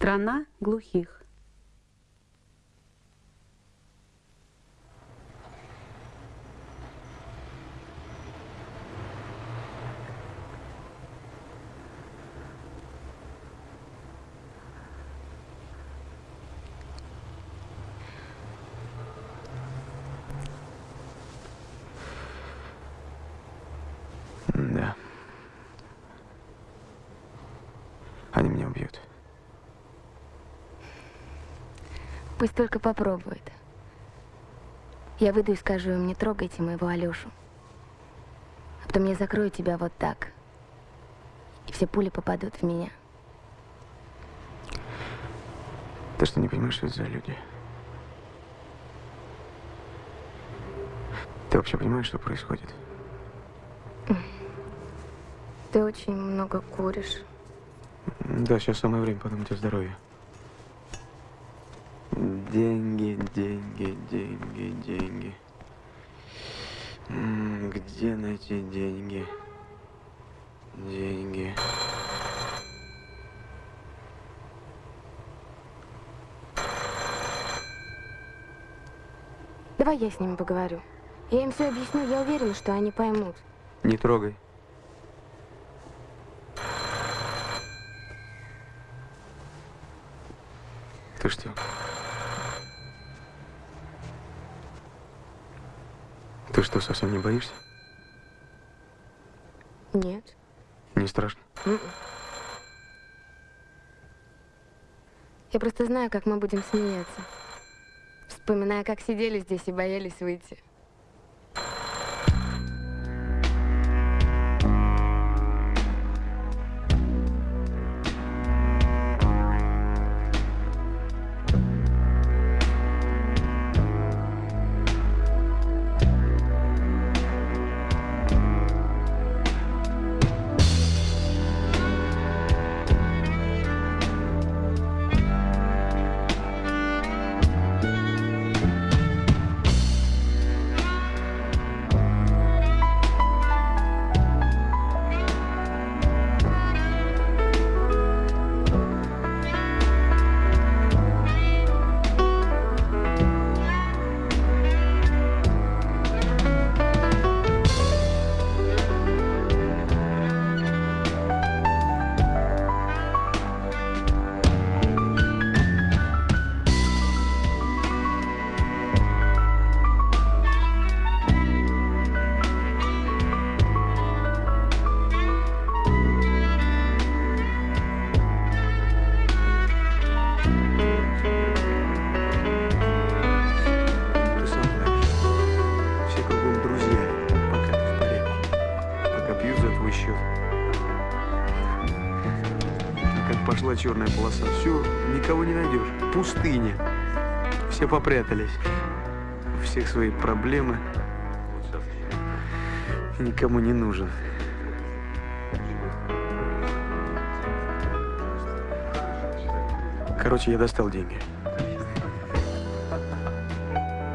Страна глухих. Да. Они меня убьют. Пусть только попробует. Я выйду и скажу им, не трогайте моего Алешу. А потом я закрою тебя вот так. И все пули попадут в меня. Ты что, не понимаешь, что это за люди? Ты вообще понимаешь, что происходит? Ты очень много куришь. Да, сейчас самое время подумать о здоровье. Деньги, деньги, деньги, деньги. Где найти деньги? Деньги. Давай я с ними поговорю. Я им все объясню, я уверена, что они поймут. Не трогай. Ты что? Ты что, совсем не боишься? Нет. Не страшно? М-м. Я просто знаю, как мы будем смеяться. Вспоминая, как сидели здесь и боялись выйти. Все, никого не найдешь. Пустыня. Все попрятались. У всех свои проблемы. Никому не нужен. Короче, я достал деньги.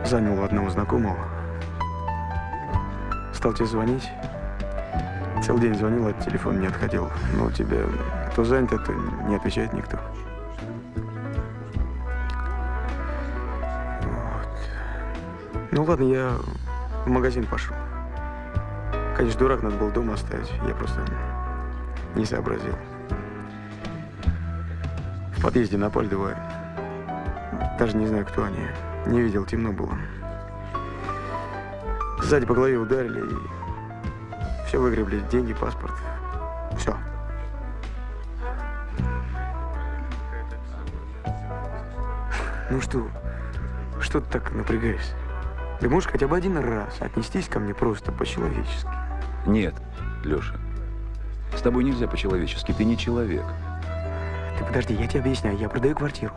Занял у одного знакомого. Стал тебе звонить. Целый день звонил, от телефона не отходил. Но у тебя то занято, то не отвечает никто. Ну ладно, я в магазин пошел. Конечно, дурак, надо было дома оставить. Я просто не сообразил. В подъезде напали двое. Даже не знаю, кто они. Не видел, темно было. Сзади по голове ударили и все выгребли. Деньги, паспорт. Все. Ну что, что ты так напрягаешься? Ты можешь хотя бы один раз отнестись ко мне просто по-человечески? Нет, Леша. С тобой нельзя по-человечески, ты не человек. Ты подожди, я тебе объясняю. Я продаю квартиру.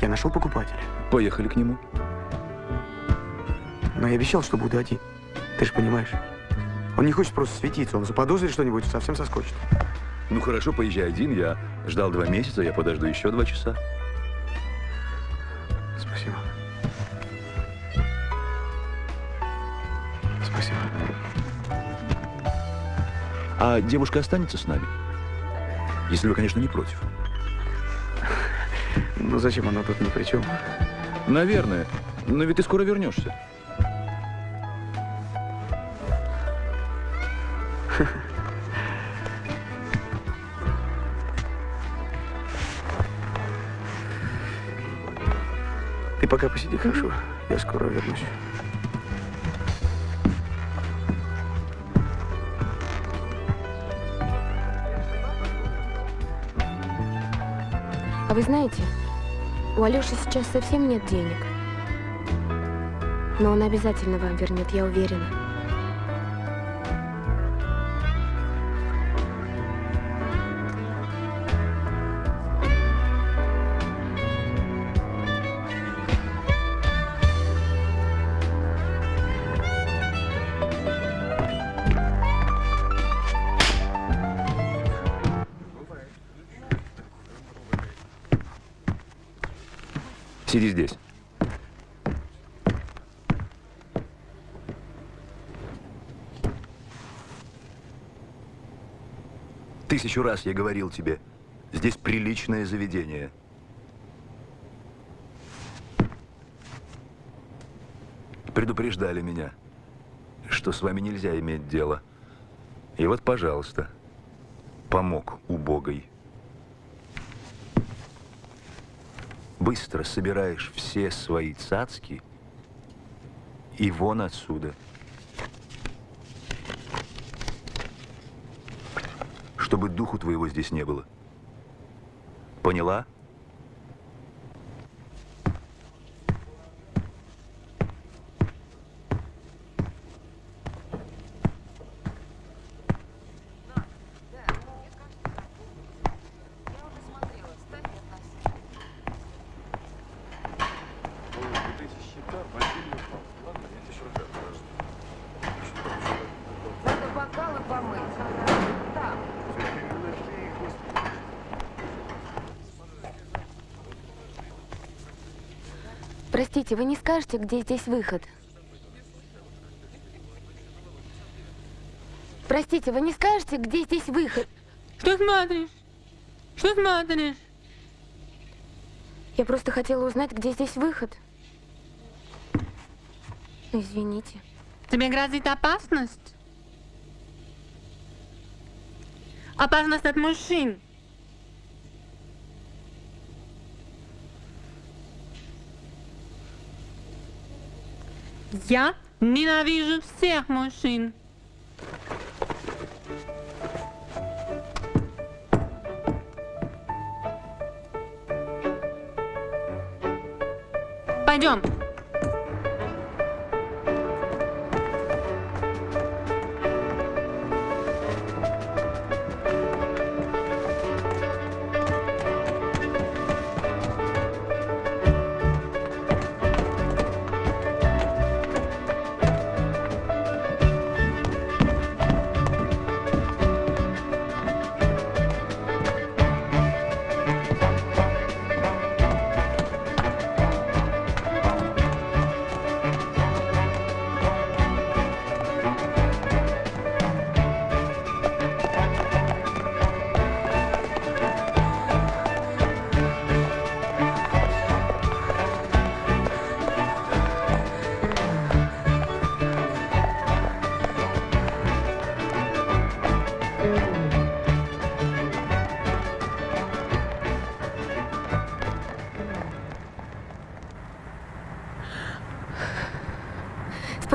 Я нашел покупателя. Поехали к нему. Но я обещал, что буду один. Ты же понимаешь. Он не хочет просто светиться. Он заподозрит что-нибудь, совсем соскочит. Ну хорошо, поезжай один. Я ждал два месяца, я подожду еще два часа. А девушка останется с нами? Если вы, конечно, не против. Ну зачем она тут ни при чем? Наверное. Но ведь ты скоро вернешься. Ты пока посиди, хорошо? Я скоро вернусь. А вы знаете, у Алёши сейчас совсем нет денег. Но он обязательно вам вернет, я уверена. Сиди здесь. Тысячу раз я говорил тебе, здесь приличное заведение. Предупреждали меня, что с вами нельзя иметь дело. И вот, пожалуйста, помог убогой. Быстро собираешь все свои цацки и вон отсюда. Чтобы духу твоего здесь не было. Поняла? Надо бокалы помыть. Там. Простите, вы не скажете, где здесь выход? Простите, вы не скажете, где здесь выход? Что смотришь? Что смотришь? Я просто хотела узнать, где здесь выход. Извините. Тебе грозит опасность? Опасность от мужчин. Я ненавижу всех мужчин. Пойдем.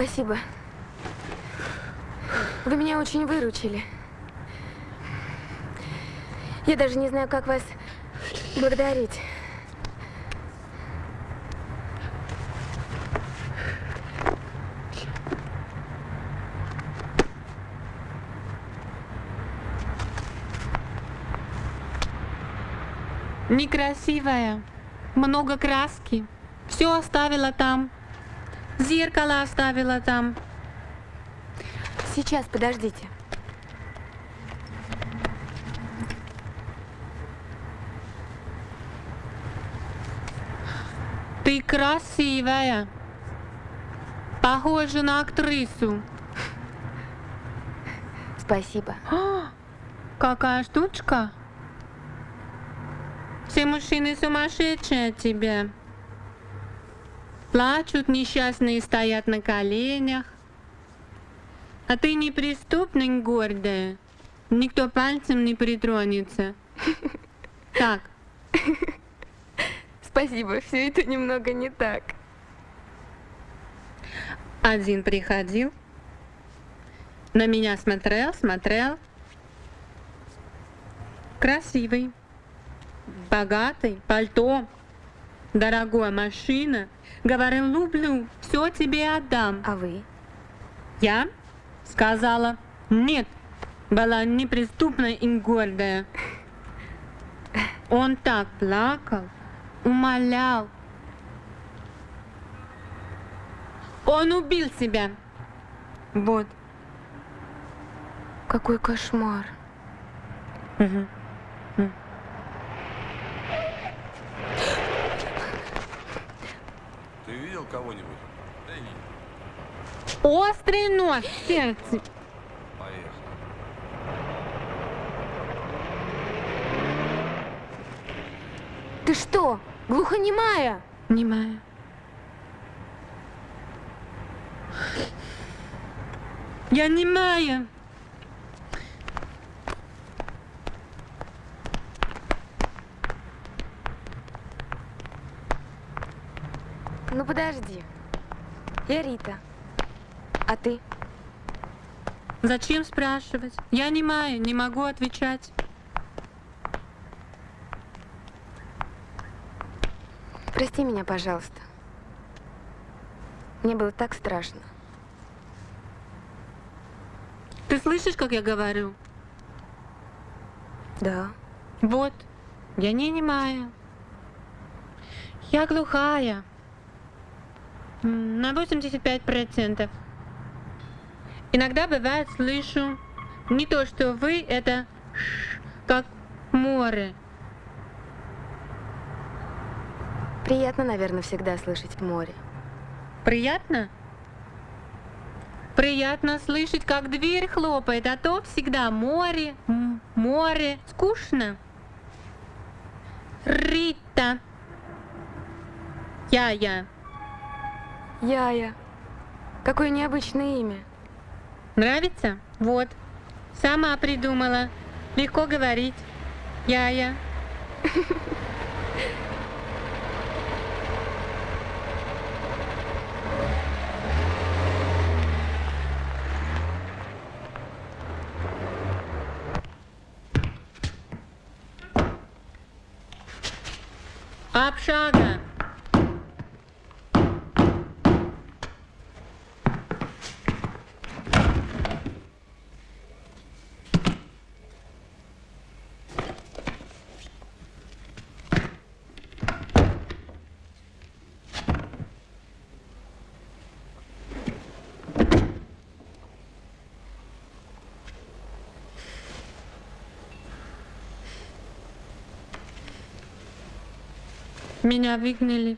Спасибо. Вы меня очень выручили. Я даже не знаю, как вас благодарить. Некрасивая, много краски. Все оставила там. Зеркало оставила там. Сейчас, подождите. Ты красивая. Похожа на актрису. Спасибо. Какая штучка? Все мужчины сумасшедшие от тебя. Плачут, несчастные стоят на коленях. А ты неприступная, гордая. Никто пальцем не притронется. Так, Спасибо, все это немного не так. один приходил, на меня смотрел, смотрел. Красивый, богатый, пальто, дорогая машина. Говорил, люблю, все тебе отдам. А вы? Я сказала нет, была неприступная и гордая. Он так плакал, умолял. Он убил себя. Вот. Какой кошмар. Ты видел кого-нибудь? Да и Острый нож в сердце. поехали. Ты что, глухонемая? Немая. Я немая. Ну подожди. Я Рита. А ты? Зачем спрашивать? Я немая, не могу отвечать. Прости меня, пожалуйста. Мне было так страшно. Ты слышишь, как я говорю? Да. Вот, я не немая. Я глухая. На 85%. Иногда бывает слышу не то, что вы, это ш, как море. Приятно, наверное, всегда слышать море. Приятно? Приятно слышать, как дверь хлопает, а то всегда море, море. Скучно. Рита. Я-я. Яя. Какое необычное имя. Нравится? Вот. Сама придумала. Легко говорить. Я-я. Общага. Меня выгнали.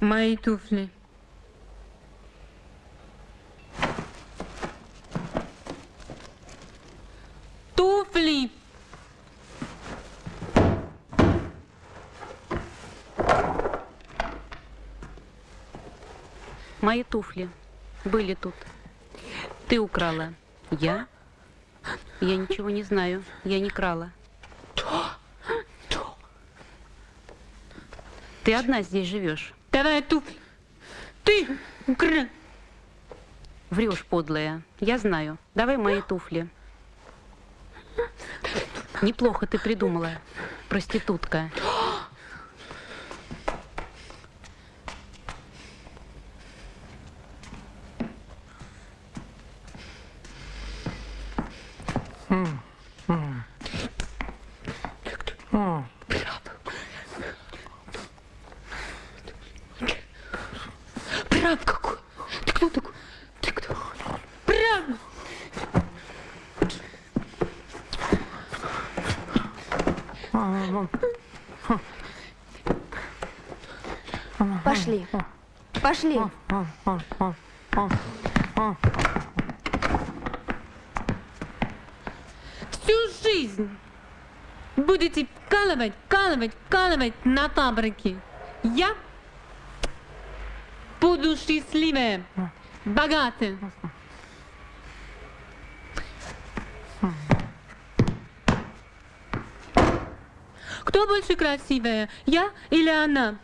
Мои туфли. Мои туфли были тут. Ты украла. Я? Я ничего не знаю. Я не крала. Ты одна здесь живешь. Давай туфли. Ты украл. Врешь, подлая. Я знаю. Давай мои туфли. Неплохо ты придумала, проститутка. Прав какой? Ты кто такой? Ты кто? Прав! Пошли. Пошли. Всю жизнь будете вкалывать, вкалывать на фабрике. Я буду счастливая, богатая. Кто больше красивая, я или она?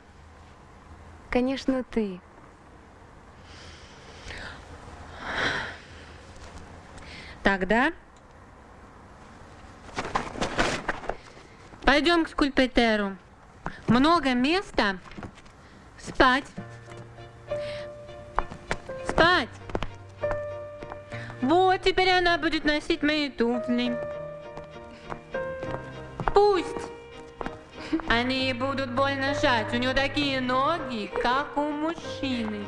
Конечно, ты. Тогда пойдем к скульптору. Много места. Спать. Спать. Вот теперь она будет носить мои туфли. Пусть. Они будут больно жать. У нее такие ноги, как у мужчины.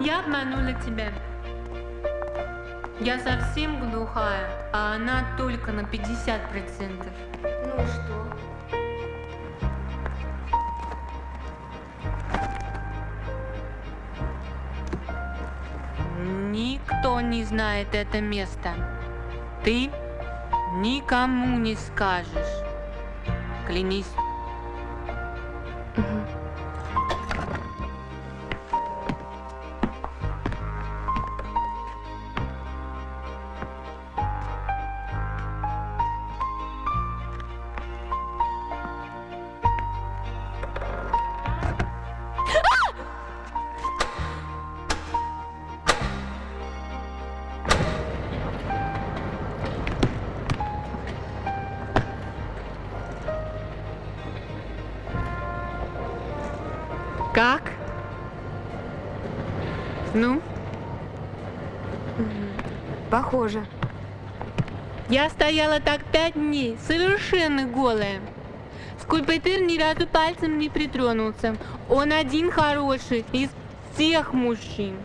Я обманула тебя. Я совсем глухая, а она только на 50%. Ну что? Знает это место. Ты никому не скажешь. Клянись. Как? Ну, Похоже. я стояла так пять дней, совершенно голая. Скульптор ни разу пальцем не притронулся. Он один хороший из всех мужчин.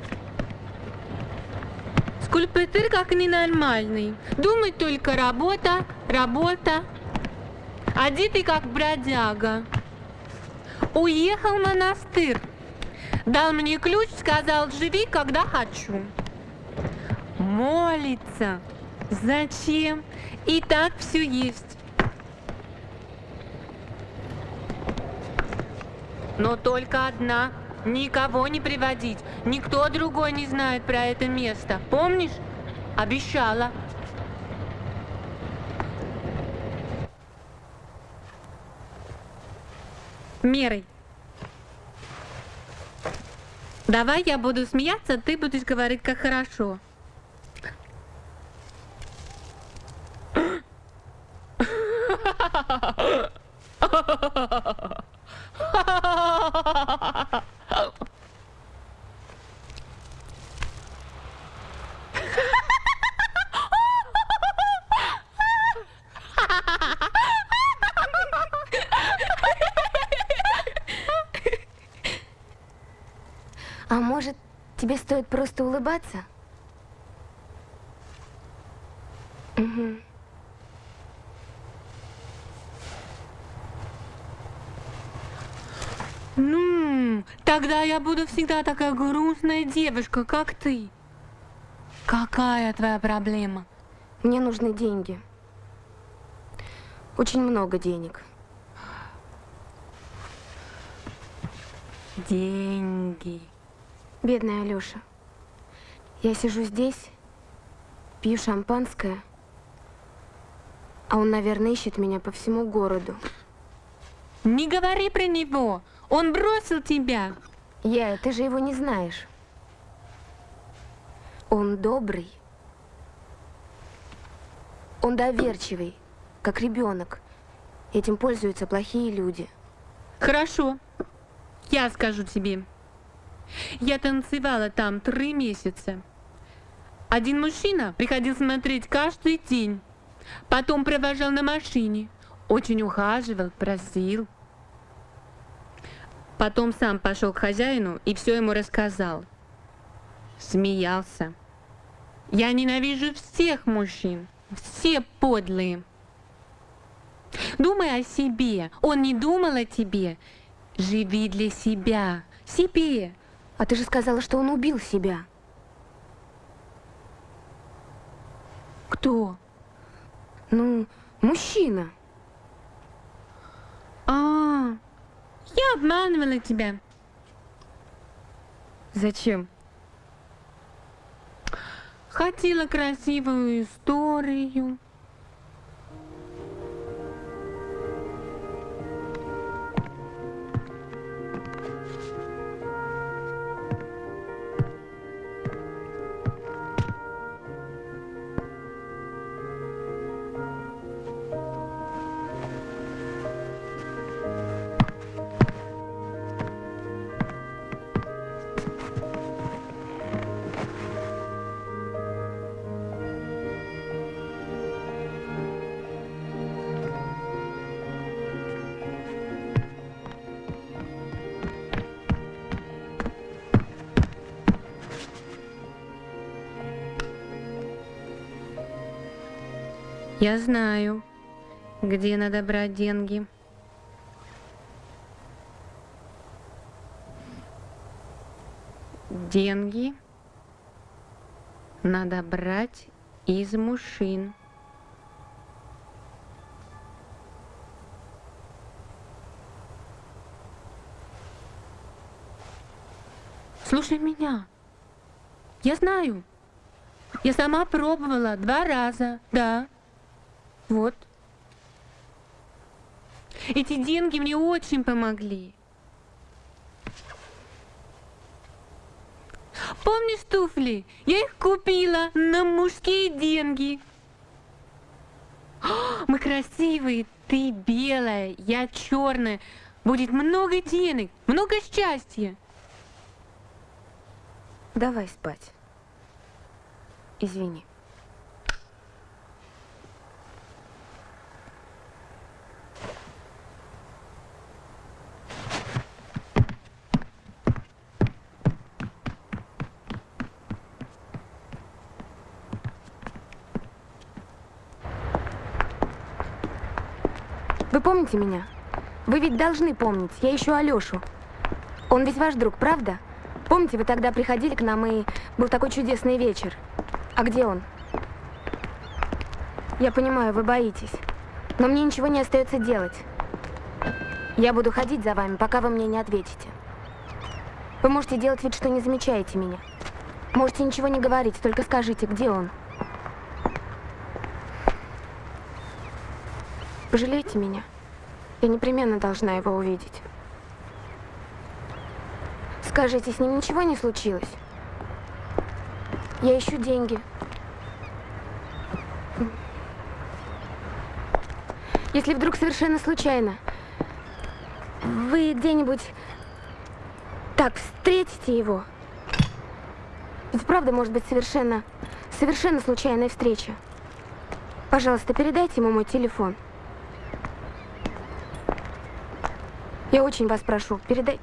Скульптор как ненормальный. Думает только работа, работа. Одетый как бродяга. Уехал в монастырь. Дал мне ключ, сказал, живи, когда хочу. Молится. Зачем? И так все есть. Но только одна. Никого не приводить. Никто другой не знает про это место. Помнишь? Обещала. Мерой. Давай я буду смеяться, ты будешь говорить, как хорошо. А может, тебе стоит просто улыбаться? Мгм. Ну, тогда я буду всегда такая грустная девушка, как ты. Какая твоя проблема? Мне нужны деньги. Очень много денег. Деньги. Бедная Алёша. Я сижу здесь, пью шампанское, а он, наверное, ищет меня по всему городу. Не говори про него. Он бросил тебя. Я, ты же его не знаешь. Он добрый. Он доверчивый, как ребенок. Этим пользуются плохие люди. Хорошо. Я скажу тебе. Я танцевала там три месяца. Один мужчина приходил смотреть каждый день. Потом провожал на машине. Очень ухаживал, просил. Потом сам пошел к хозяину и все ему рассказал. Смеялся. Я ненавижу всех мужчин. Все подлые. Думай о себе. Он не думал о тебе. Живи для себя. Себе. А ты же сказала, что он убил себя. Кто? Ну, мужчина. А, я обманывала тебя. Зачем? Хотела красивую историю. Я знаю, где надо брать деньги. Деньги надо брать из мужчин. Слушай меня. Я знаю. Я сама пробовала два раза, да. Вот. Эти деньги мне очень помогли. Помнишь туфли? Я их купила на мужские деньги. О, Мы красивые, ты белая, я черная. Будет много денег, много счастья. Давай спать. Извини. Помните меня? Вы ведь должны помнить. Я ищу Алёшу. Он ведь ваш друг, правда? Помните, вы тогда приходили к нам, и был такой чудесный вечер. А где он? Я понимаю, вы боитесь. Но мне ничего не остается делать. Я буду ходить за вами, пока вы мне не ответите. Вы можете делать вид, что не замечаете меня. Можете ничего не говорить, только скажите, где он. Пожалейте меня. Я непременно должна его увидеть. Скажите, с ним ничего не случилось? Я ищу деньги. Если вдруг совершенно случайно вы где-нибудь так встретите его, ведь правда может быть совершенно, совершенно случайная встреча. Пожалуйста, передайте ему мой телефон. Я очень вас прошу, передай.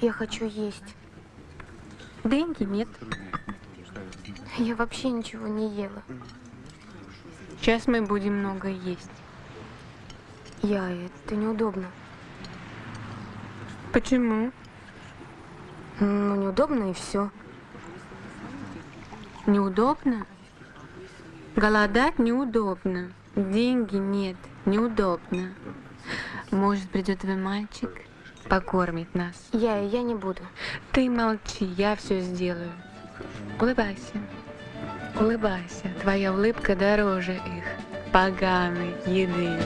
Я хочу есть. Деньги нет. Я вообще ничего не ела. Сейчас мы будем много есть. Я, это неудобно. Почему? Ну, неудобно и все. Неудобно? Голодать неудобно. Деньги нет. Неудобно. Может, придет твой мальчик, покормит нас. Я, я не буду. Ты молчи, я все сделаю. Улыбайся. Улыбайся. Твоя улыбка дороже их поганой еды.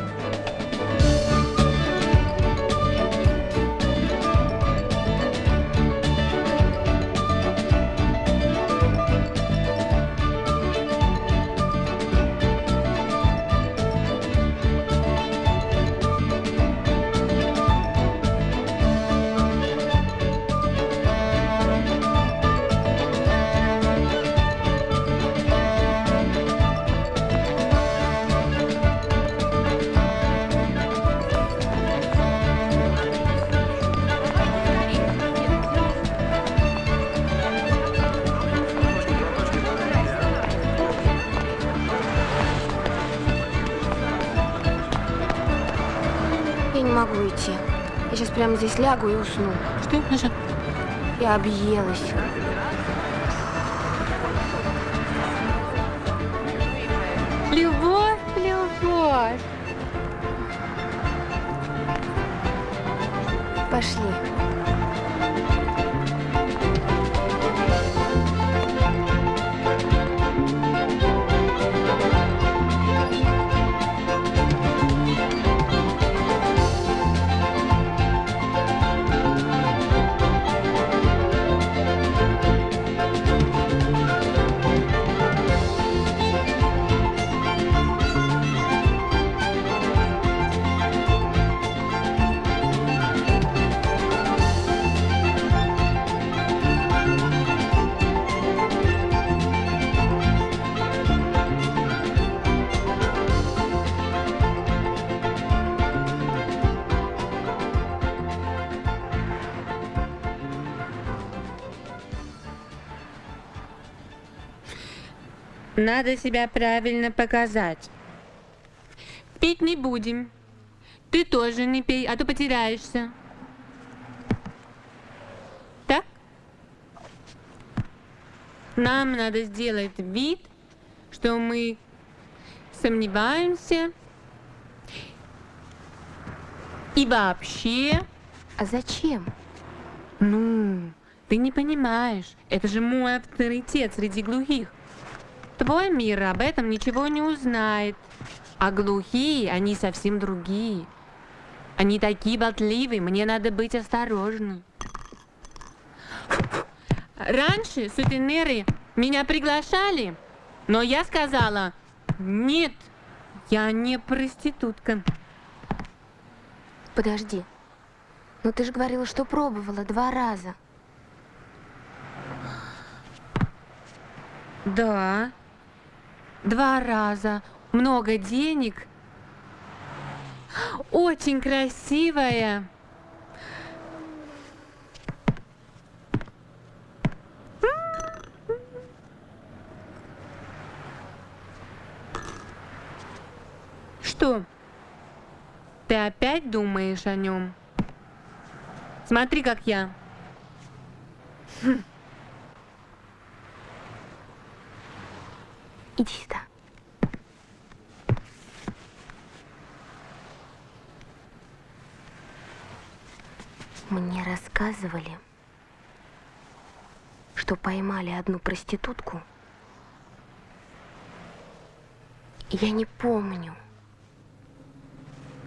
Лягу и усну. Что, Маша? Я объелась. Надо себя правильно показать. Пить не будем. Ты тоже не пей, а то потеряешься. Так? Нам надо сделать вид, что мы сомневаемся. И вообще, А зачем? ну, ты не понимаешь, это же мой авторитет среди глухих. Твой мир об этом ничего не узнает. А глухие, они совсем другие. Они такие болтливые, мне надо быть осторожной. Раньше сутенеры меня приглашали, но я сказала, нет, я не проститутка. Подожди. Ну ты же говорила, что пробовала два раза. Да. Два раза. Много денег. Очень красивая. Что? Ты опять думаешь о нем? Смотри, как я. Иди сюда. Мне рассказывали, что поймали одну проститутку. Я не помню.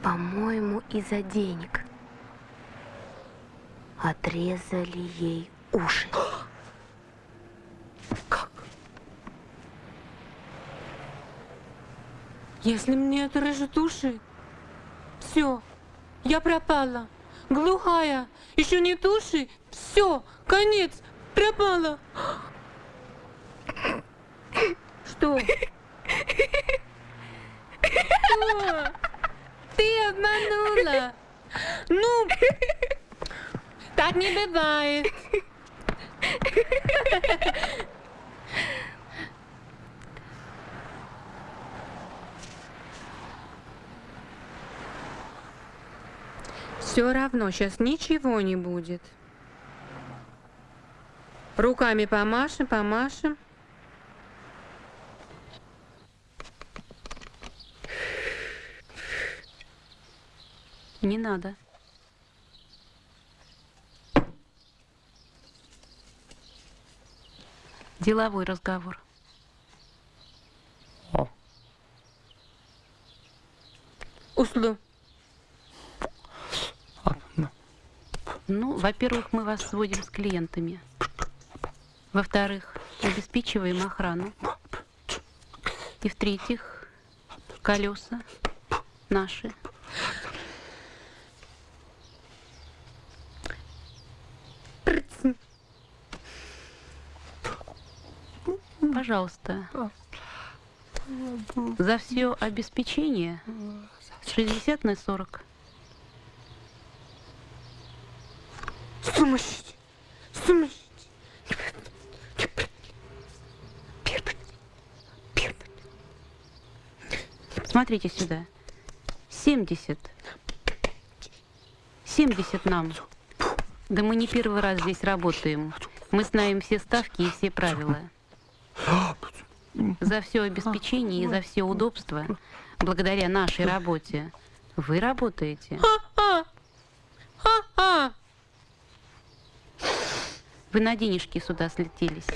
По-моему, из-за денег. Отрезали ей уши. Если мне отрежут уши, все, я пропала. Глухая, еще нет уши, все, конец, пропала. Что? Что? Ты обманула. Ну, так не бывает. Все равно сейчас ничего не будет. Руками помашем, помашем. Не надо. Деловой разговор. Услу. Ну, во-первых, мы вас сводим с клиентами. Во-вторых, обеспечиваем охрану. И в-третьих, колеса наши. Пожалуйста. За все обеспечение 60 на 40. Сумасшедший. Сумасшедший. Смотрите сюда. 70. 70 нам. Да мы не первый раз здесь работаем. Мы знаем все ставки и все правила. За все обеспечение и за все удобства, благодаря нашей работе, вы работаете. Вы на денежки сюда слетелись.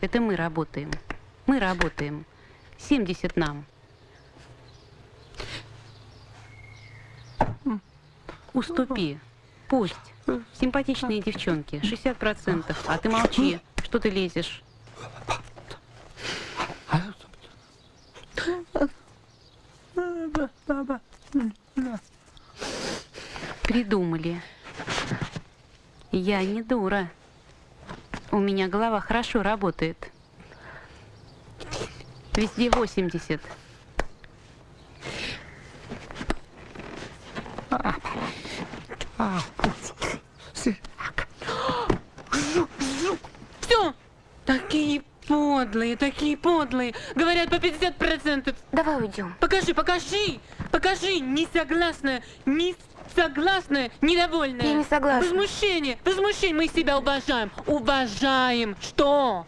Это мы работаем. Мы работаем. 70 нам. Уступи. Пусть. Симпатичные девчонки. 60%. А ты молчи. Что ты лезешь? Придумали. Я не дура. У меня голова хорошо работает. Везде 80. Все! Такие подлые, такие подлые. Говорят по 50%. Давай уйдем. Покажи, покажи, покажи. Не согласная, не согласная, недовольная. Я не согласна. Возмущение, возмущение. Мы себя уважаем. Уважаем. Что?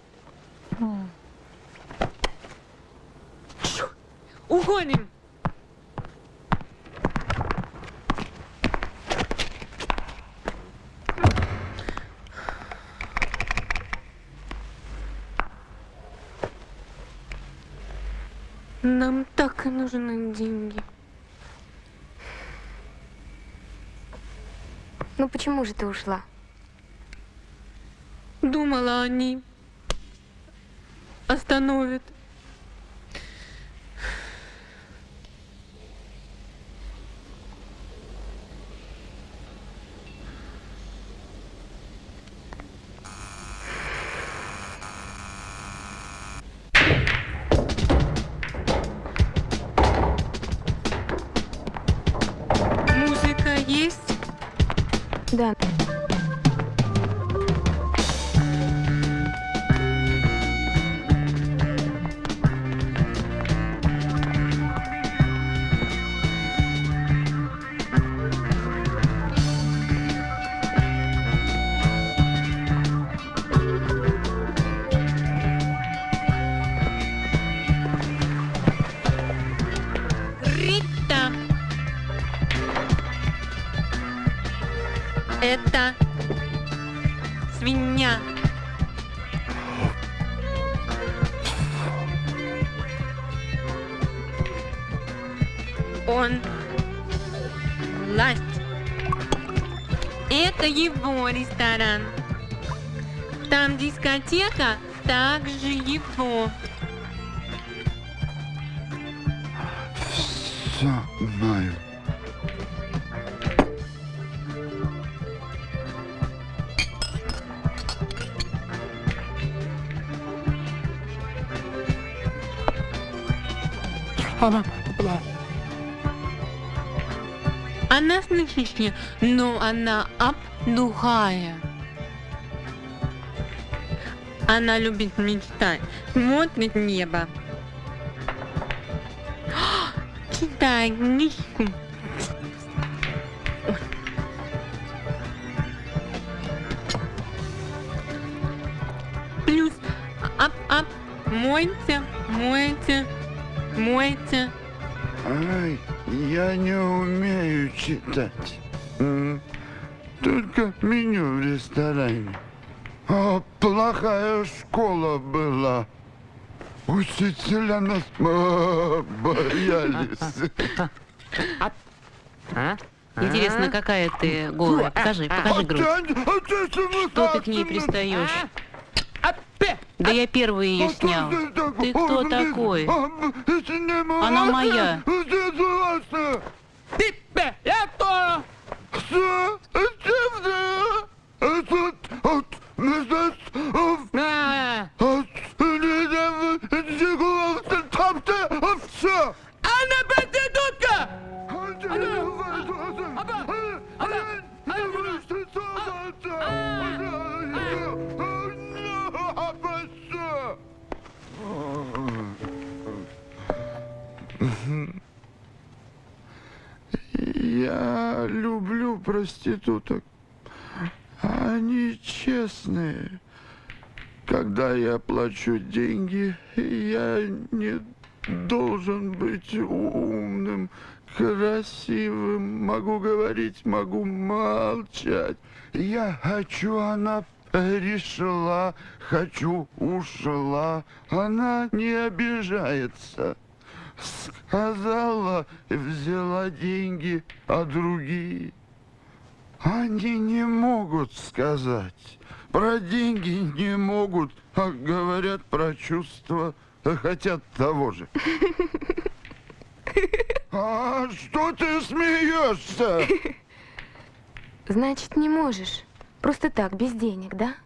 Уходим. Нам так нужны деньги. Ну почему же ты ушла? Думала, они остановят. Ресторан. Там дискотека, также его. Все знаю. Она слышишь, но она обдухая. Она любит мечтать, смотрит небо. Читай книжку. Учителя нас а, боялись. Интересно, какая ты голая? Покажи, покажи грудь. Что ты к ней пристаешь? Да я первый ее снял. Ты кто такой? Она моя. Она проститутка! Я люблю проституток. Честные. Когда я плачу деньги, я не должен быть умным, красивым, могу говорить, могу молчать. Я хочу, она пришла, хочу, ушла. Она не обижается. Сказала, взяла деньги, а другие они не могут сказать. Про деньги не могут, а говорят про чувства, а хотят того же. А что ты смеешься? Значит, не можешь. Просто так, без денег, да?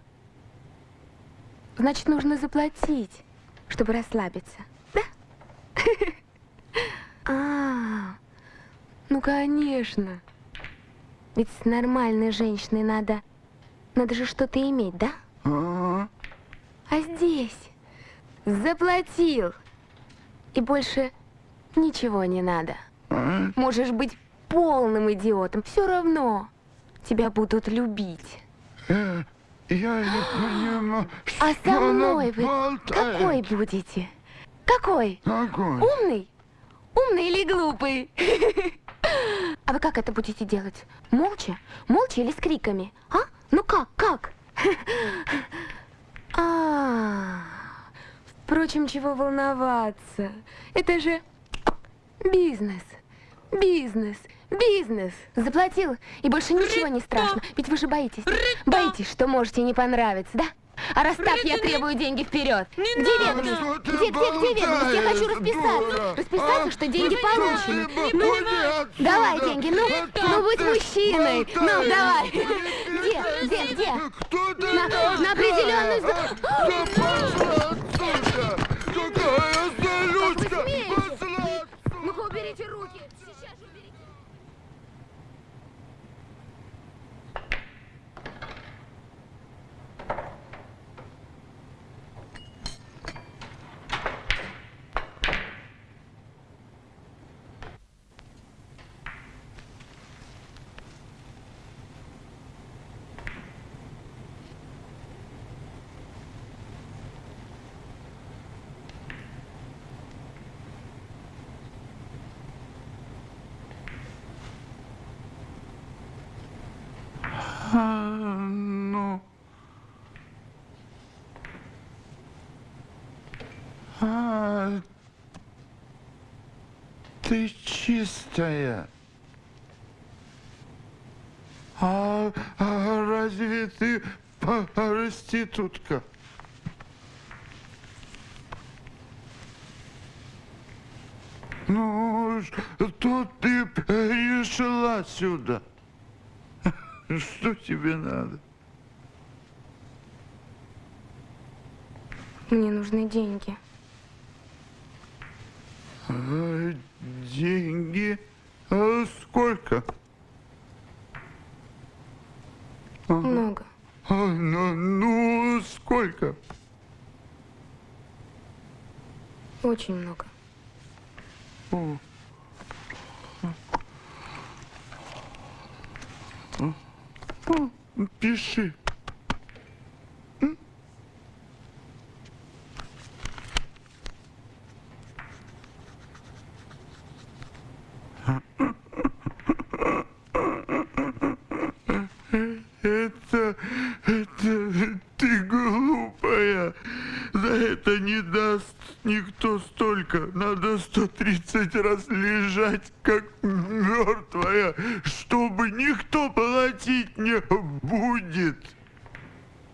Значит, нужно заплатить, чтобы расслабиться, да? А, ну, конечно. Ведь с нормальной женщиной надо... Надо же что-то иметь, да? А, А здесь заплатил. И больше ничего не надо. а? Можешь быть полным идиотом. Все равно тебя будут любить. Э, Я не понимаю, что А со мной вы болтает. какой будете? Какой? Какой? Умный? Умный или глупый? А вы как это будете делать? Молча? Молча или с криками? А? Ну как? Как? А, впрочем, чего волноваться? Это же бизнес. Бизнес. Бизнес. Заплатил, и больше ничего не страшно. Ведь вы же боитесь. Боитесь, что можете не понравиться, да? А раз так, я требую деньги вперед. Где ведомость? Ты Где, где, где ведомость? Я хочу расписаться. Расписаться, А? что деньги получены. отсюда. Давай деньги, ну, ну будь мужчиной. Ну, давай. Где, где, где? Кто ты На- на определенную за- Да пошла отсюда! Какая залючка! смеете? Пошла отсюда! Ну-ка, уберите руки. Сейчас же уберите. А, ну. А, ты чистая. А, а разве ты проститутка? Ну, что ты решила сюда? Что тебе надо? Мне нужны деньги. А, деньги? А сколько? Много. а, ну, ну, сколько? Очень много. О. Пиши. Это, это ты глупая. За это не даст никто столько. Надо 130 раз лежать, как мертвая, чтобы никто платить не будет.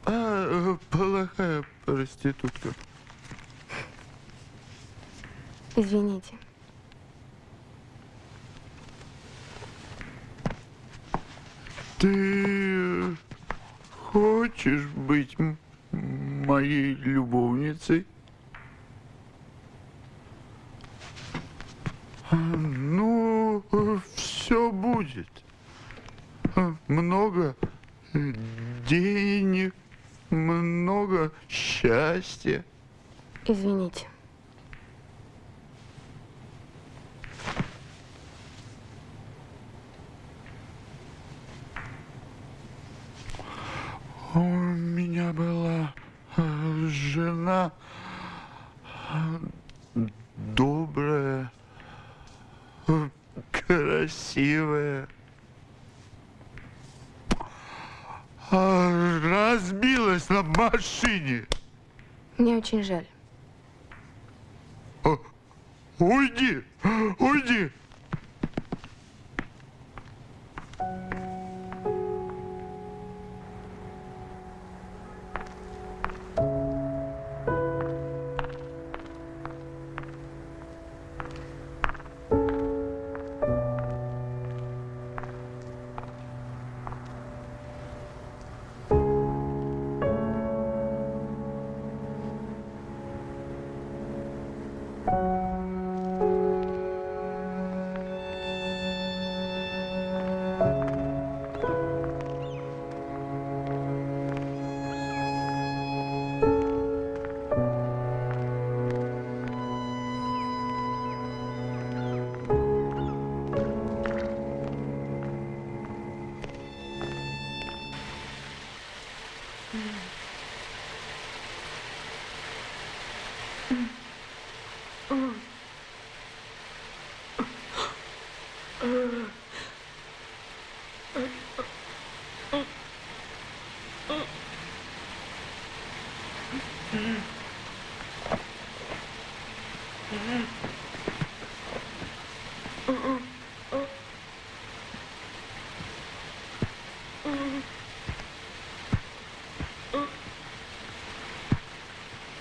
А, плохая проститутка. Извините. Ты хочешь быть моей любовницей? А, Ну, все будет. А, Много э, денег, много счастья. Извините. У меня была э, жена э, добрая, э, красивая. А, Разбилась на машине. Мне очень жаль. Уйди, уйди.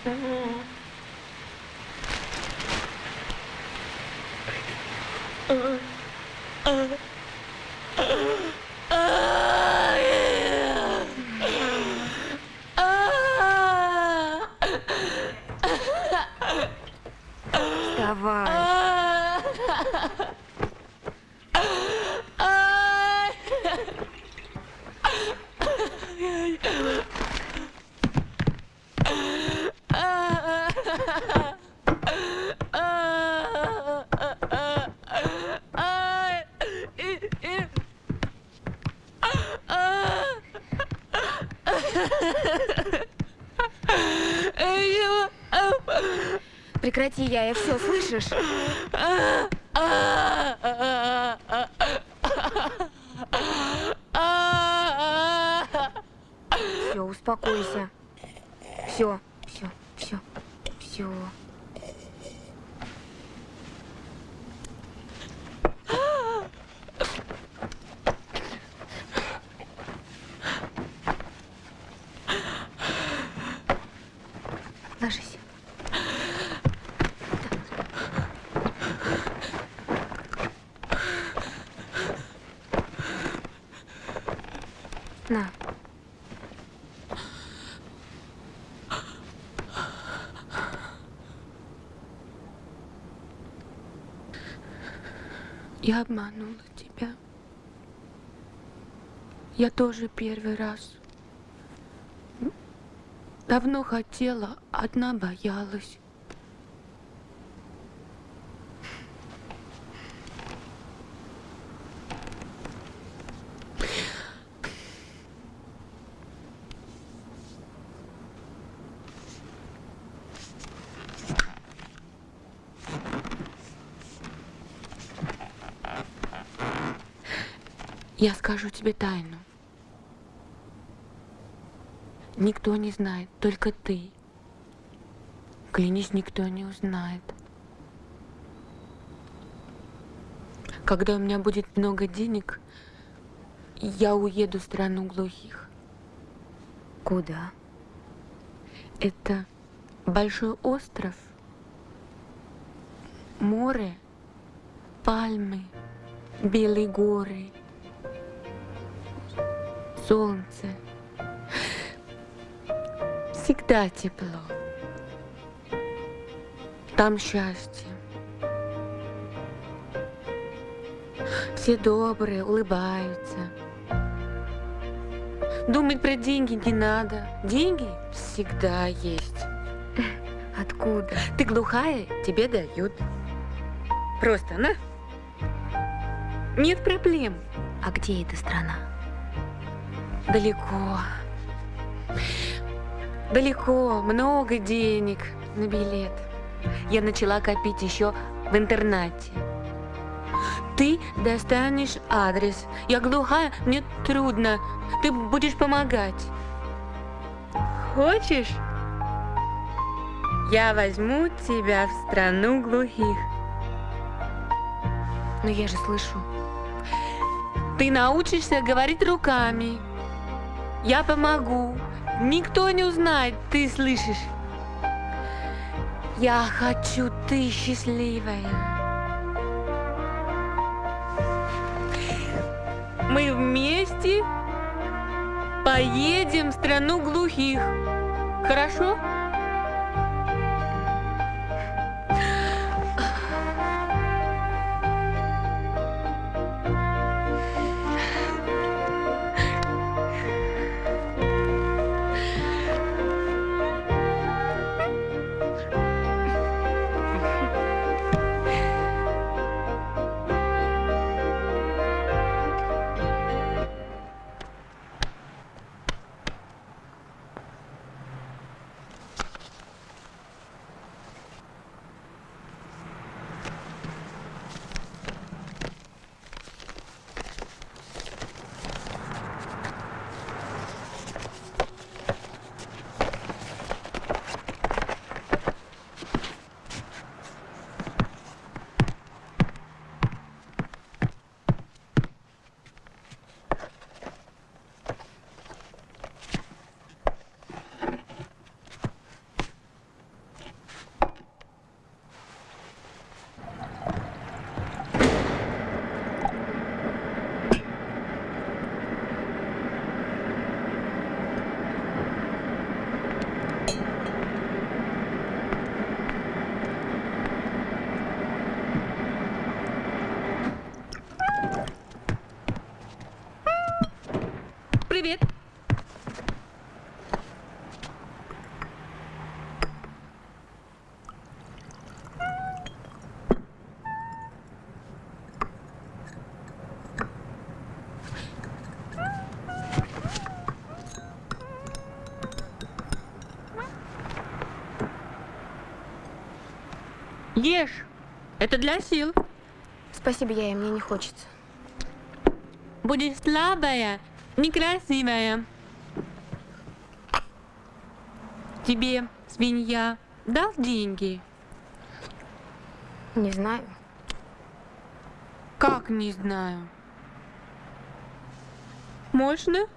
Mm-hmm. Слышишь? Все, успокойся. Все, все, все, все. Ложись. На. Я обманула тебя. Я тоже первый раз. Давно хотела, одна боялась. Я скажу тебе тайну. Никто не знает, только ты. Клянись, никто не узнает. Когда у меня будет много денег, я уеду в страну глухих. Куда? Это большой остров, море, пальмы, белые горы, солнце. Всегда тепло. Там счастье. Все добрые, улыбаются. Думать про деньги не надо. Деньги всегда есть. Откуда? Ты глухая, тебе дают. Просто на. Нет проблем. А где эта страна? Далеко. Далеко, много денег на билет. Я начала копить еще в интернате. Ты достанешь адрес. Я глухая, мне трудно. Ты будешь помогать. Хочешь? Я возьму тебя в страну глухих. Но я же слышу. Ты научишься говорить руками. Я помогу. Никто не узнает, ты слышишь. Я хочу, ты счастливая. Мы вместе поедем в страну глухих. Хорошо? Привет. Ешь. Это для сил. Спасибо, я мне не хочется. Будешь слабая, некрасивая. Тебе свинья дал деньги? Не знаю. Как не знаю? Можно?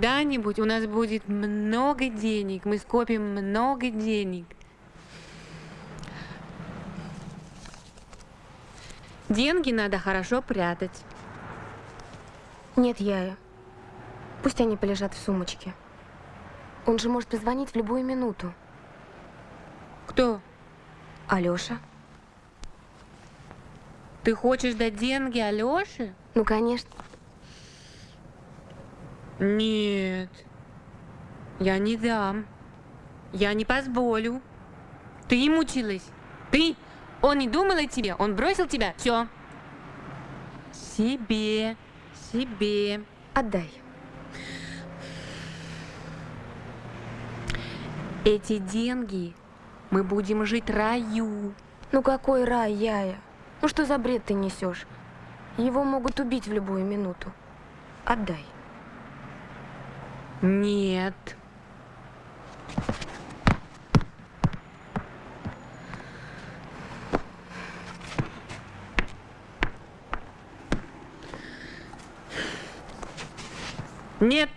Когда-нибудь у нас будет много денег, мы скопим много денег. Деньги надо хорошо прятать. Нет, я. Пусть они полежат в сумочке. Он же может позвонить в любую минуту. Кто? Алёша? Ты хочешь дать деньги Алёше? Ну, конечно. Нет. Я не дам. Я не позволю. Ты им училась. Ты. Он не думал о тебе. Он бросил тебя. Все. Себе. Себе. Отдай. Эти деньги мы будем жить раю. Ну какой рай, Яя? Ну что за бред ты несешь? Его могут убить в любую минуту. Отдай. Нет. Нет.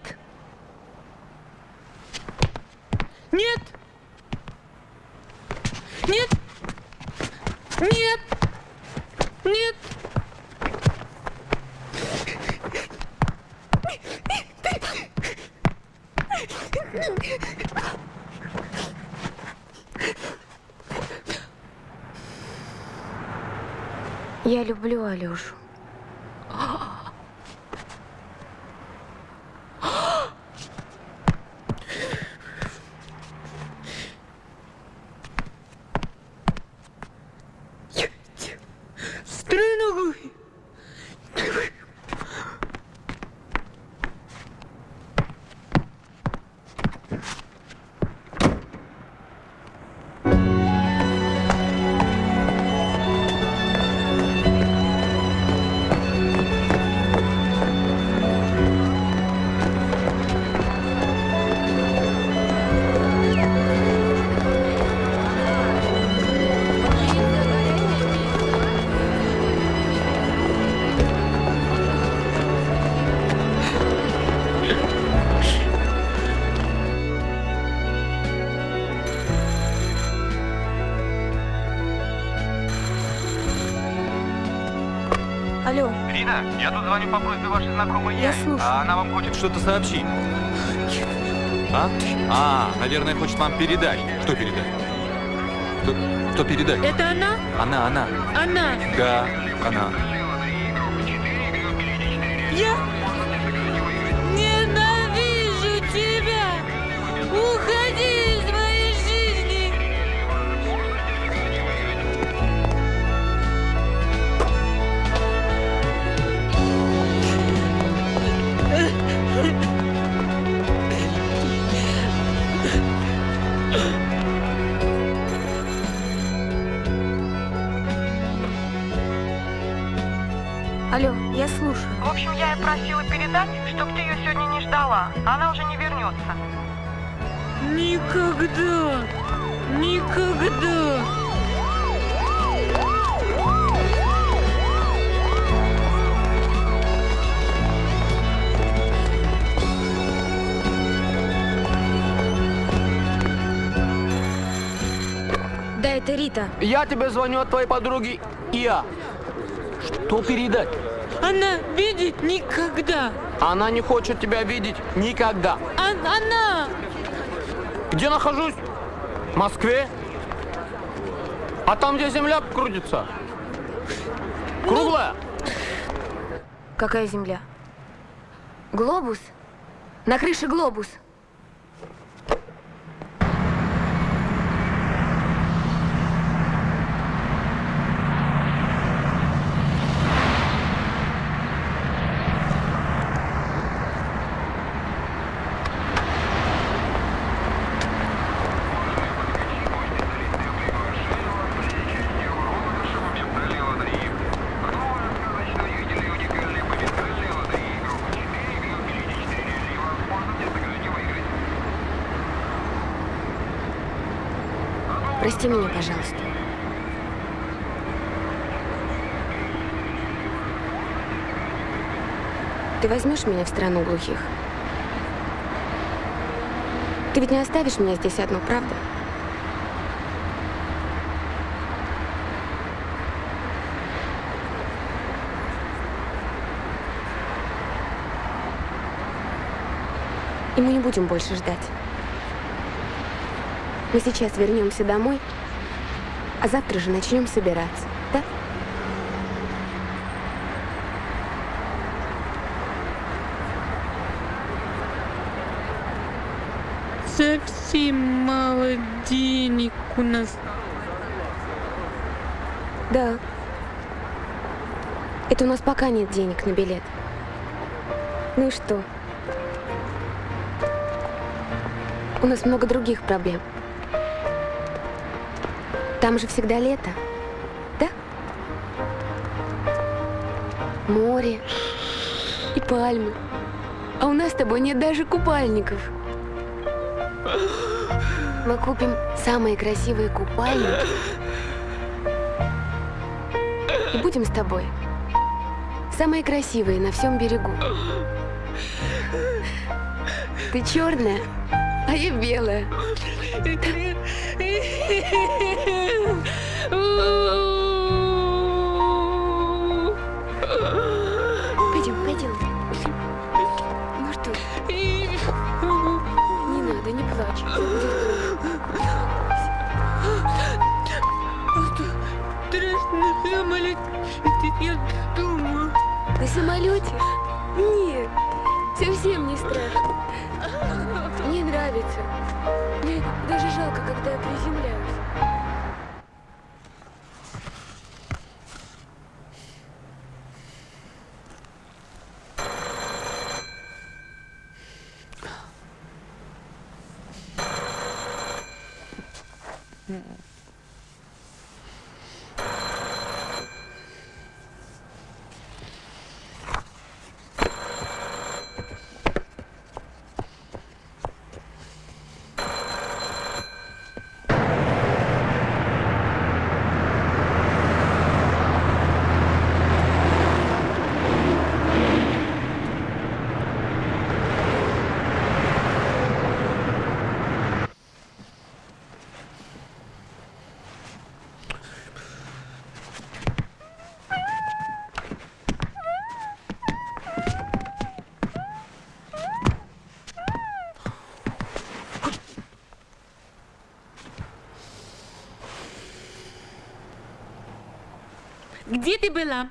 Нет. Рина, я тут звоню по просьбе вашей знакомой Я Яне, слушаю. а она вам хочет что-то сообщить. А? А, наверное, хочет вам передать. Что передать? Что, что передать? Это она? Она, она. Она. Да, она. Я это. Я тебе звоню от твоей подруги Иа. Что передать? Она видит никогда! Она не хочет тебя видеть никогда. А- она! Где нахожусь? В Москве. А там, где земля крутится? Круглая? Какая земля? Глобус? На крыше глобус. Прости меня, пожалуйста. Ты возьмешь меня в страну глухих? Ты ведь не оставишь меня здесь одну, правда? И мы не будем больше ждать. Мы сейчас вернемся домой, а завтра же начнем собираться, да? Совсем мало у нас. Да. Это у нас пока нет денег на билет. Ну и что? У нас много других проблем. Там же всегда лето, да? Море и пальмы. А у нас с тобой нет даже купальников. Мы купим самые красивые купальники и будем с тобой самые красивые на всем берегу. Ты черная, а я белая. Жалко, когда я приземляюсь. Где ты была?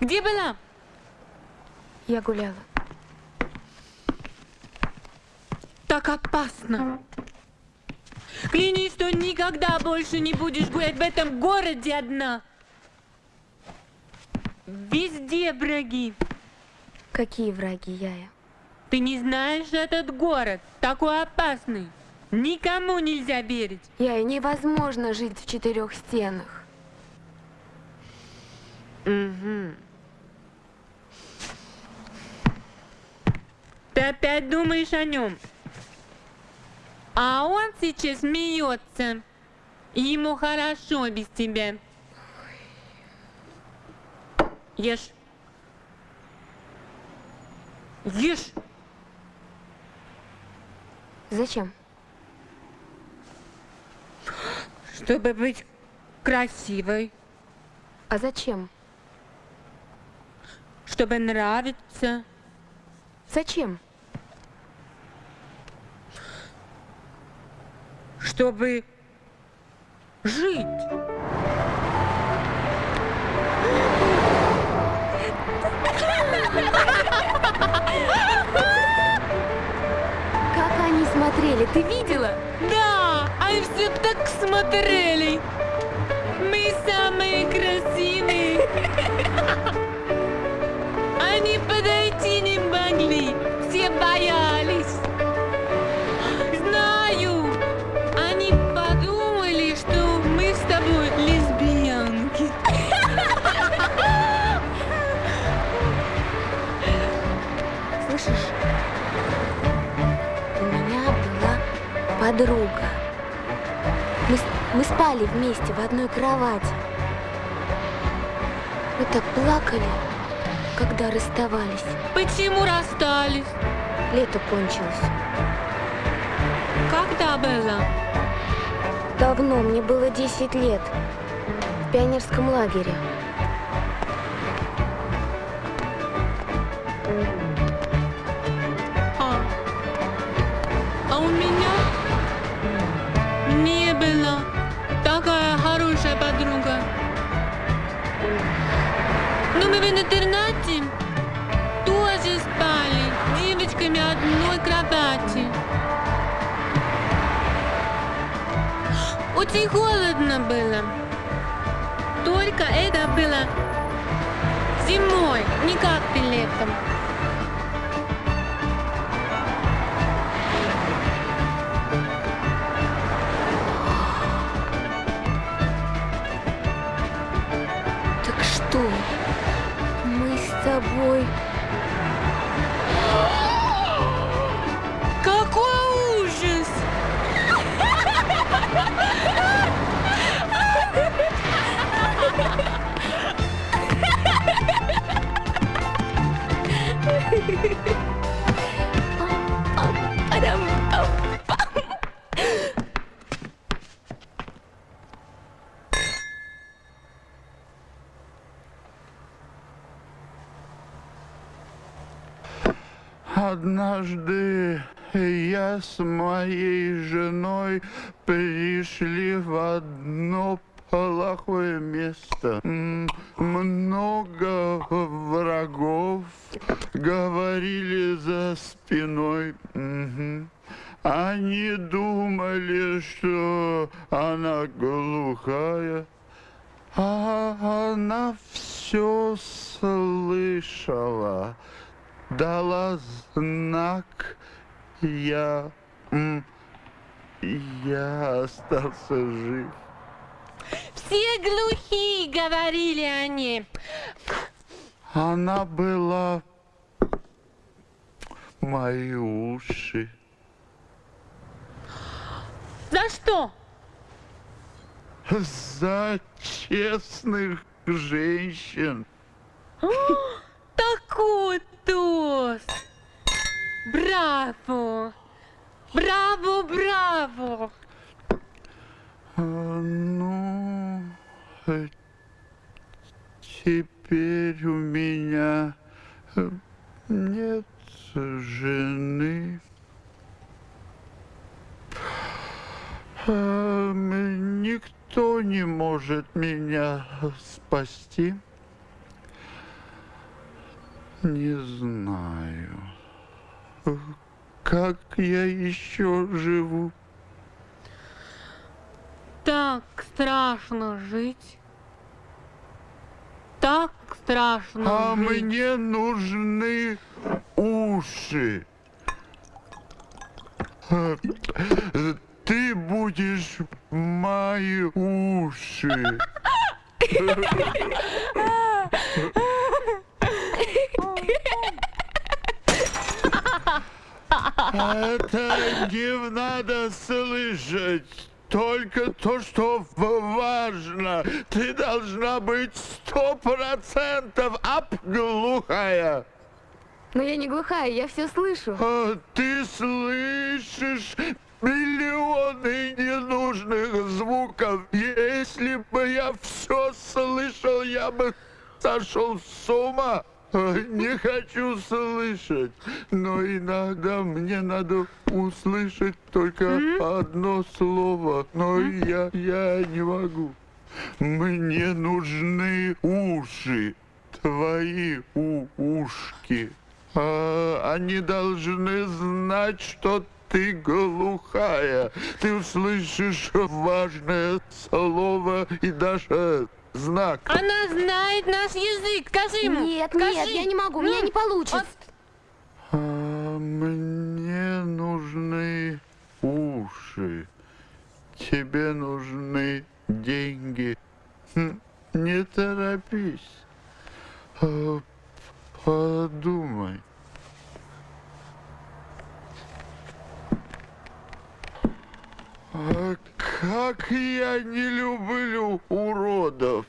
Где была? Я гуляла. Так опасно. Клянись, что никогда больше не будешь гулять в этом городе одна. Везде враги. Какие враги, Яя? Ты не знаешь этот город, такой опасный. Никому нельзя верить. Яя, невозможно жить в четырех стенах. Угу. Ты опять думаешь о нем. А он сейчас смеется. Ему хорошо без тебя. Ешь. Ешь. Зачем? Чтобы быть красивой. А зачем? Чтобы нравиться. Зачем? Чтобы жить. Как они смотрели, ты видела? Да, они все так смотрели. Мы самые красивые. Они подойти не могли, все боялись. Знаю, они подумали, что мы с тобой лесбиянки. Слышишь? У меня была подруга. Мы, мы спали вместе в одной кровати. Мы так плакали, когда расставались. Почему расстались? Лето кончилось. Когда было? Давно, мне было 10 лет. В пионерском лагере. Мы в интернате тоже спали девочками одной кровати. Очень холодно было. Только это было зимой, не как ты летом. Однажды я с моей женой пришли в одно плохое место. Много врагов говорили за спиной. Они думали, что она глухая, а она все слышала. Дала знак, я... Я остался жив. Все глухие, говорили они. Она была мои уши. За что? За честных женщин. Такой тост! Браво! Браво, браво! А, Ну, э, теперь у меня э, нет жены. М, Никто не может меня спасти. Не знаю, как я еще живу. Так страшно жить. Так страшно А жить. мне нужны уши. Ты будешь мои уши. Это не надо слышать. Только то, что важно. Ты должна быть сто процентов обглухая. Но я не глухая, я все слышу. А ты слышишь миллионы ненужных звуков. Если бы я все слышал, я бы сошел с ума. Не хочу слышать, но иногда мне надо услышать только одно слово, но я, я не могу. Мне нужны уши, твои у ушки. А, они должны знать, что ты глухая. Ты услышишь важное слово и даже знак. Она знает наш язык. Скажи ему. Нет, скажи. нет, я не могу, у меня Ну, не получится. А, мне нужны уши. Тебе нужны деньги. Хм, Не торопись. А, Подумай. А как я не люблю уродов.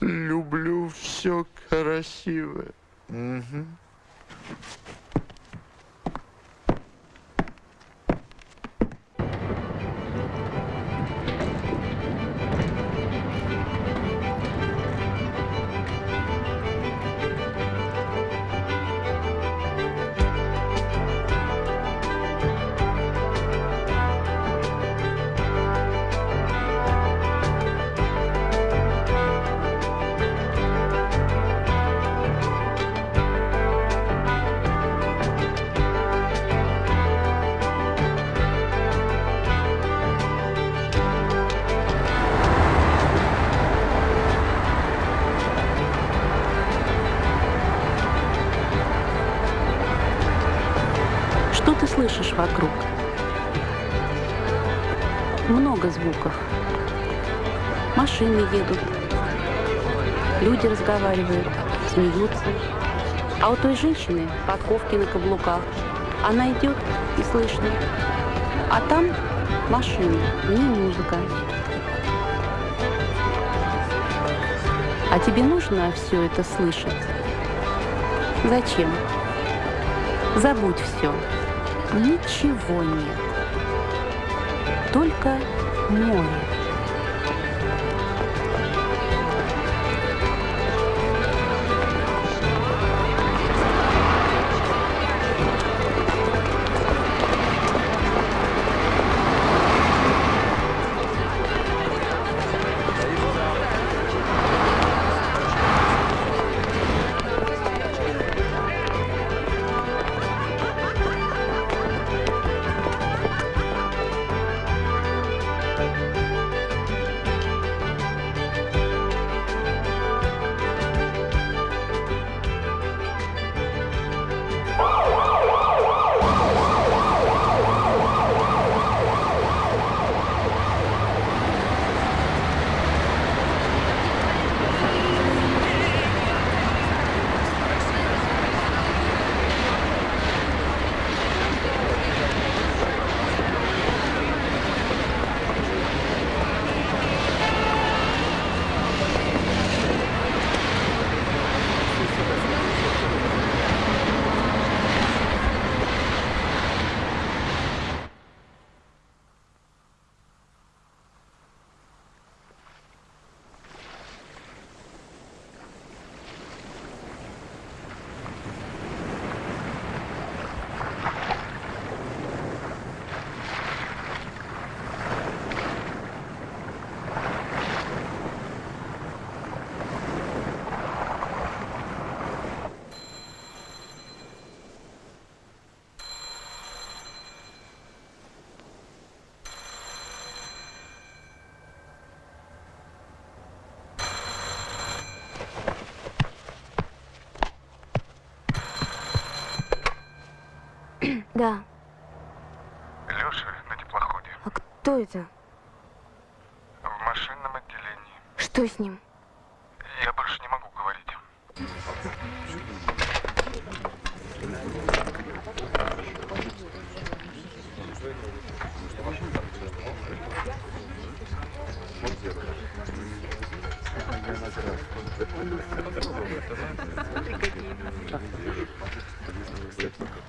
Люблю все красивое. Мгм. Много звуков. Машины едут, люди разговаривают, смеются. А у той женщины подковки на каблуках. Она идет и слышно. А там машины, не музыка. А тебе нужно все это слышать? Зачем? Забудь все. Ничего нет. Только море. Это? В машинном отделении. Что с ним? Я больше не могу говорить. Ленка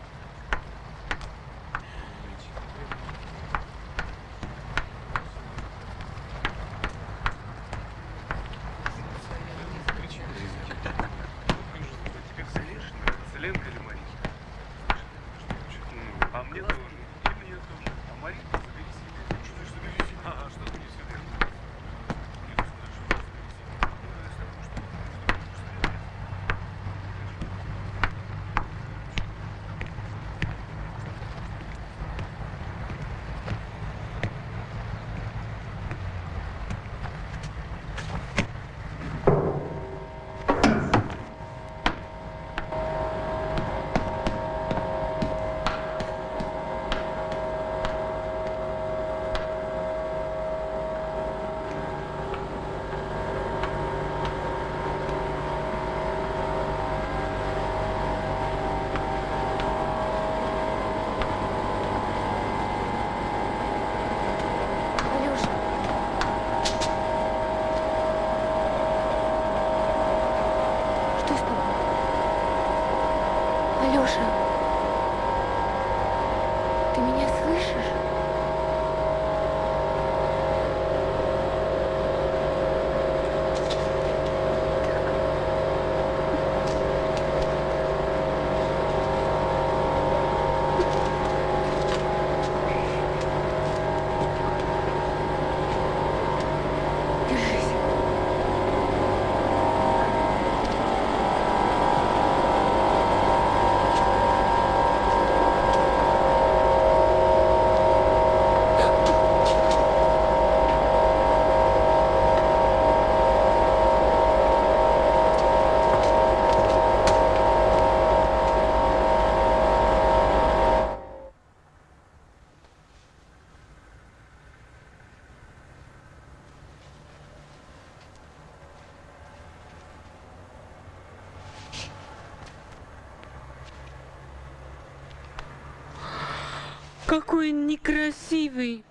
Какой некрасивый.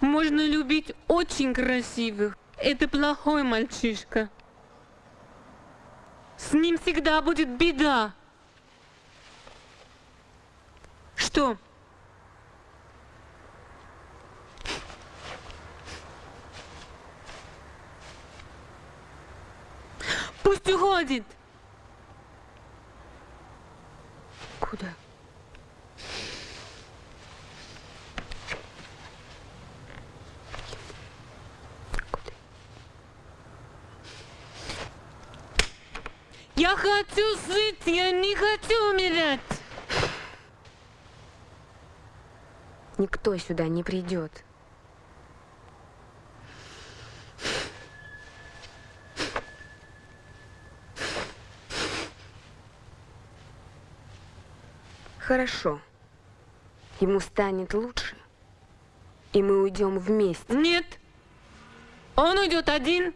Можно любить очень красивых. Это плохой мальчишка. С ним всегда будет беда. Что? Пусть уходит. Куда? Я хочу жить, я не хочу умирать. Никто сюда не придет. Хорошо. Ему станет лучше, и мы уйдем вместе. Нет. Он уйдет один.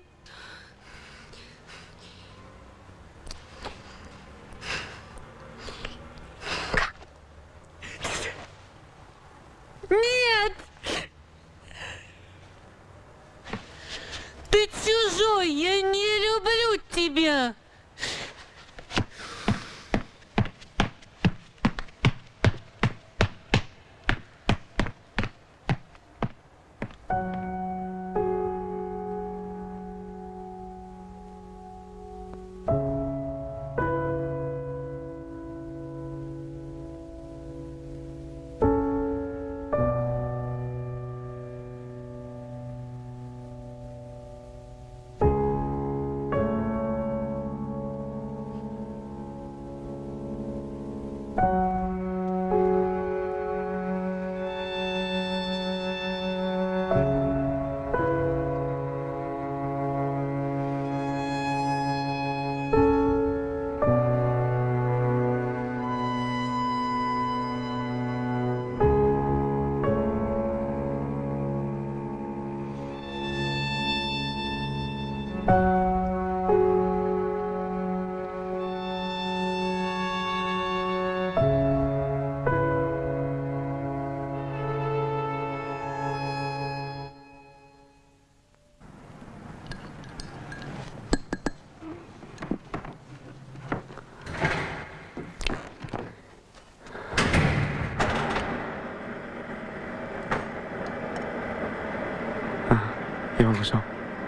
Я могу сам.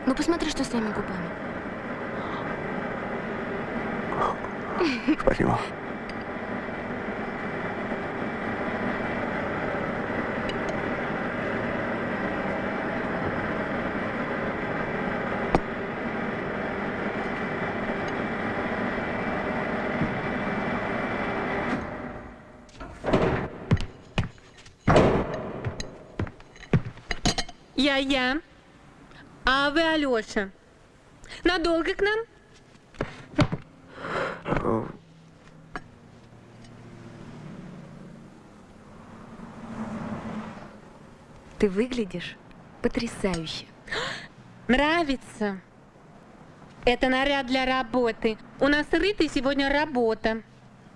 Ну посмотри, что с твоими губами. Спасибо. Я-я. Вы Алёша? Надолго к нам? Ты выглядишь потрясающе. Нравится. Это наряд для работы. У нас рыта сегодня работа.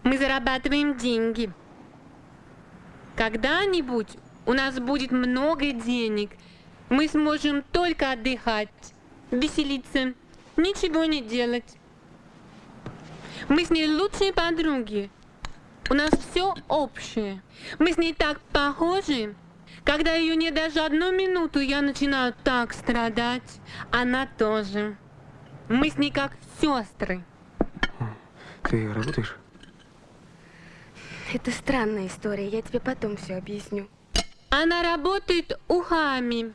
Мы зарабатываем деньги. Когда-нибудь у нас будет много денег. Мы сможем только отдыхать, веселиться, ничего не делать. Мы с ней лучшие подруги. У нас все общее. Мы с ней так похожи. Когда ее нет даже одну минуту, я начинаю так страдать. Она тоже. Мы с ней как сестры. Ты работаешь? Это странная история, я тебе потом все объясню. Она работает ухами.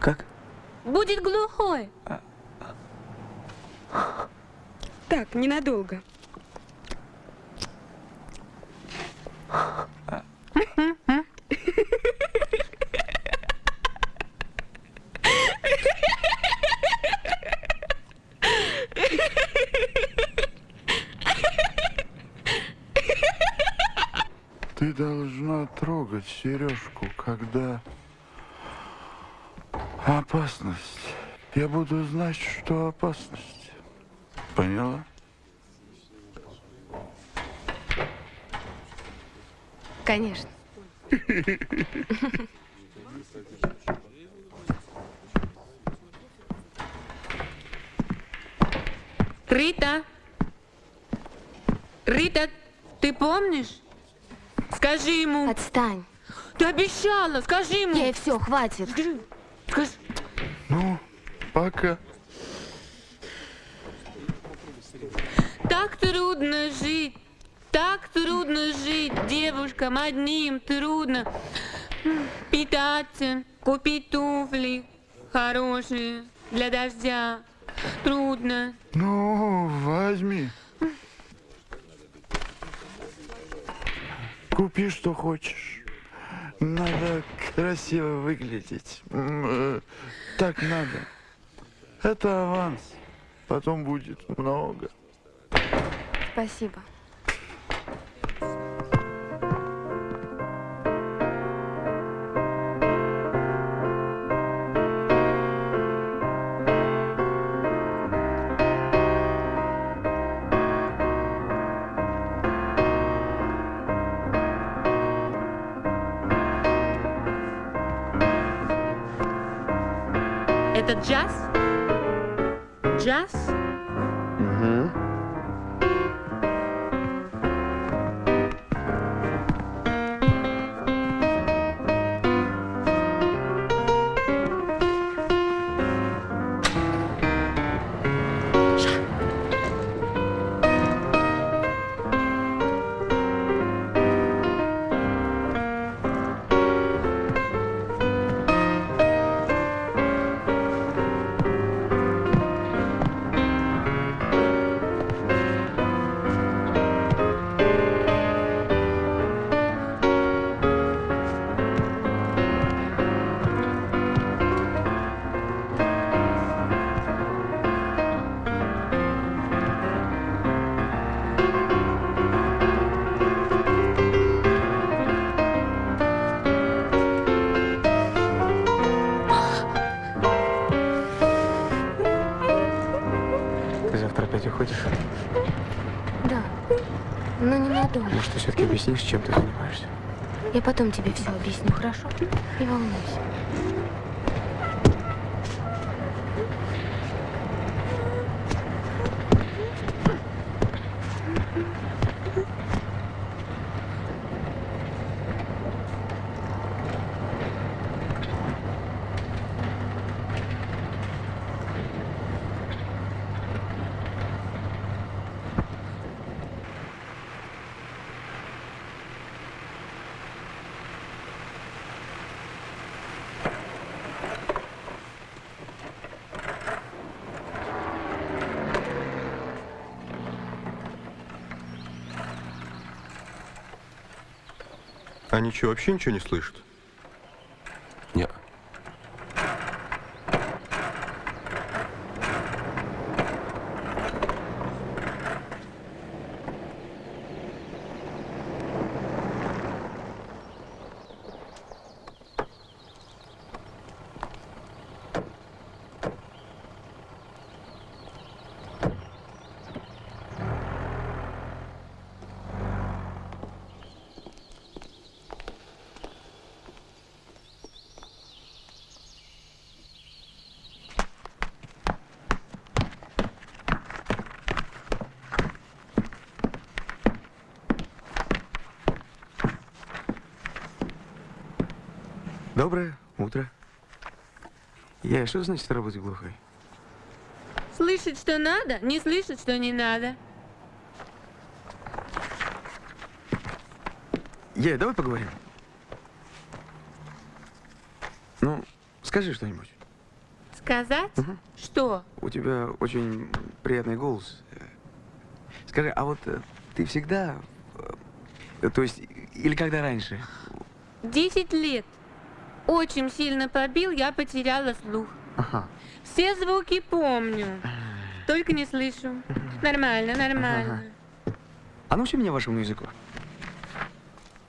Как? Будет глухой. Так, ненадолго. Ты должна трогать сережку, когда опасность. Я буду знать, что опасность. Поняла? Конечно. Рита. Рита, ты помнишь? Скажи ему. Отстань. Ты обещала, скажи ему. Ей все, хватит. Скажи. Ну, пока. Так трудно жить. Так трудно жить девушкам одним трудно питаться, купить туфли хорошие для дождя. Трудно. Ну, возьми. Купи, что хочешь. Надо красиво выглядеть. Так надо. Это аванс. Потом будет много. Спасибо. Объяснишь, чем ты занимаешься? Я потом тебе все объясню, хорошо? Не волнуйся. Они что, вообще ничего не слышат? Я, что значит работать глухой? Слышать, что надо, не слышать, что не надо. Я, давай поговорим. Ну, скажи что-нибудь. Сказать? Что? У тебя очень приятный голос. Скажи, а вот э, ты всегда, э, то есть, или когда раньше? Десять лет. Очень сильно побил, я потеряла слух. Ага. Все звуки помню. Только не слышу. Нормально, нормально. А научи меня вашему языку.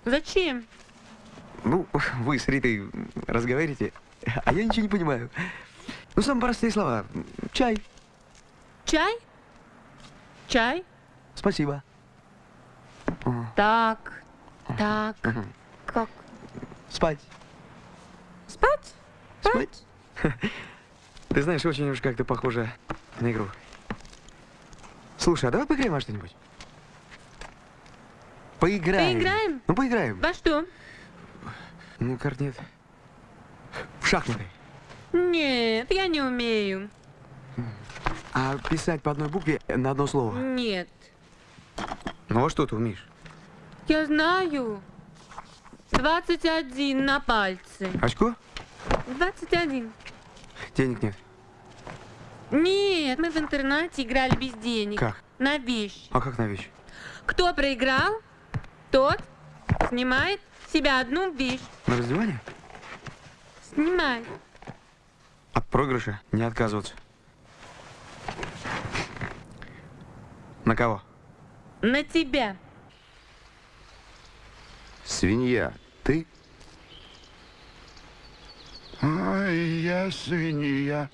Зачем? Ну, вы с Ритой разговариваете, а я ничего не понимаю. Ну, самые простые слова. Чай. Чай? Чай? Спасибо. Так. Так. Как? Спать? Ты знаешь, очень уж как-то похоже на игру. Слушай, а давай поиграем во что-нибудь? Поиграем. Поиграем? Ну, поиграем. Во что? Ну, карт нет. В шахматы. Нет, я не умею. А писать по одной букве на одно слово. Нет. Ну, а что ты умеешь? Я знаю. 21 на пальце. Очко? 21. Денег нет. Нет, мы в интернате играли без денег. Как? На вещь. А как на вещь? Кто проиграл, тот снимает себя одну вещь. На раздевание? Снимает. От проигрыша не отказываться. На кого? На тебя. Свинья, ты? Ай, я свинья.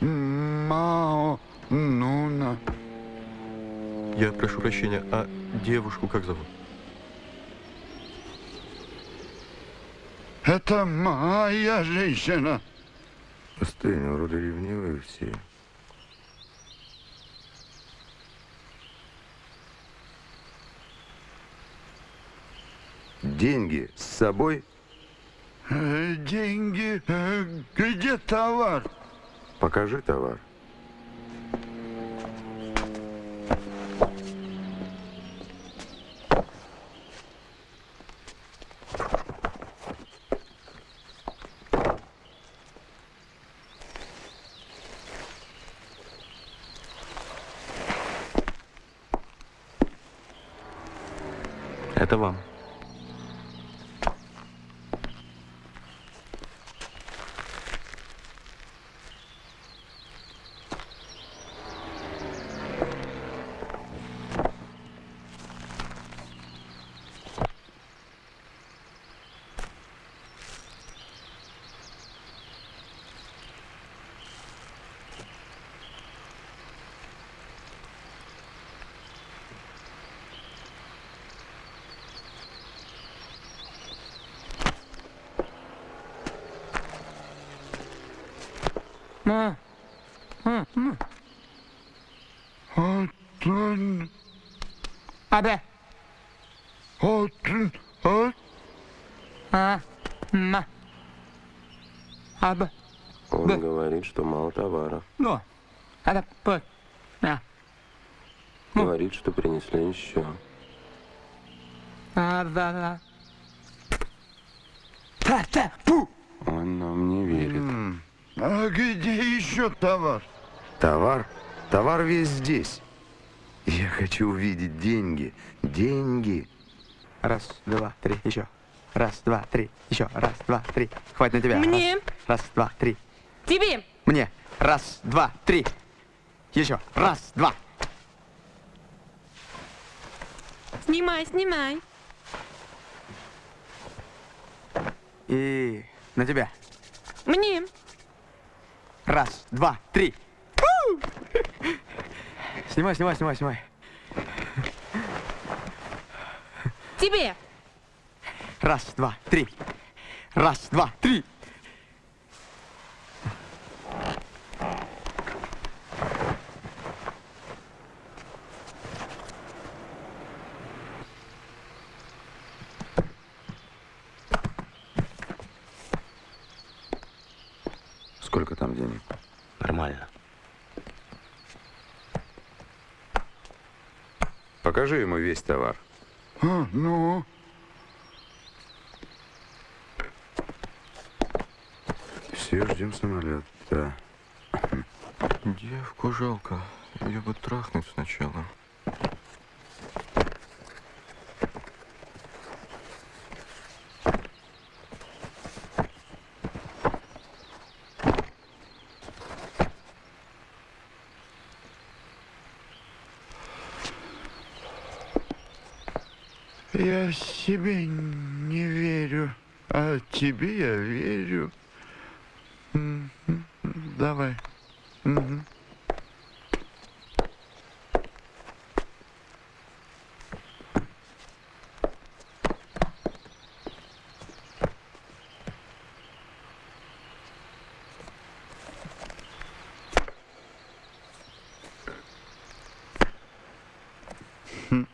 Мао Нуна. Я прошу прощения, а девушку как зовут? Это моя женщина. Остынь, вроде ревнивые все. Деньги с собой? Деньги. э, Где товар? Покажи товар. Это вам. Отон. Абе. Отон. От. А. Ма. Абе. Он Да. говорит, что мало товара. Ну. Абе. П. А. Говорит, что принесли еще. А, да, да. Та, та, пу. Он нам не верит. А где еще товар? Товар? Товар весь здесь. Я хочу увидеть деньги. Деньги. Раз, два, три, еще. Раз, два, три, еще. Раз, два, три. Хватит на тебя. Мне. Раз, раз два, три. Тебе. Мне. Раз, два, три. Еще. Раз, два. Снимай, снимай. И на тебя. Мне. Раз, два, три. Фу! Снимай, снимай, снимай, снимай. Тебе. Раз, два, три. Раз, два, три. Сколько там денег? Нормально. Покажи ему весь товар. А, ну? Все ждем самолет, да. Девку жалко. Ее бы трахнуть сначала. Я себе не верю, а тебе я верю. Мгм. Давай. Мгм. Хм.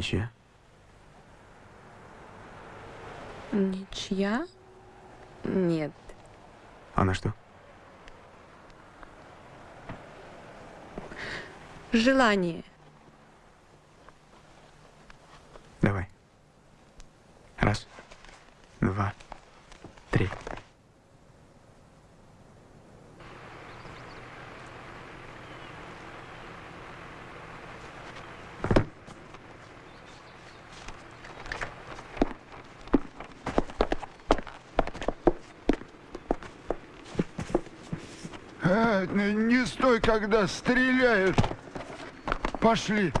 Ничья. Ничья? Нет. А на что? Желание. Давай. Раз, два, три. Не стой, когда стреляют. Пошли.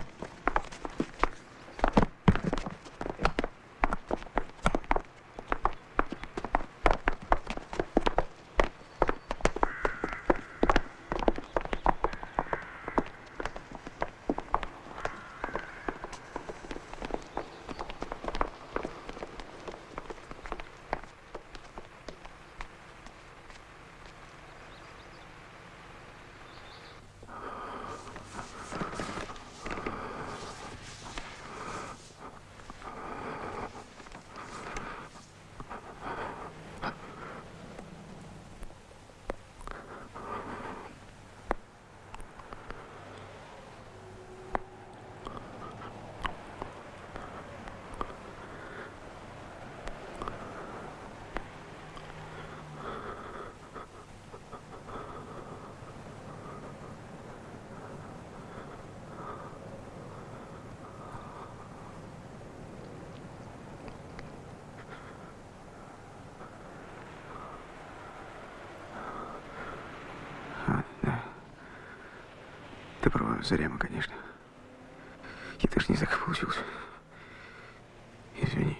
Зарема, конечно. Я даже не знаю, как получилось. Извини.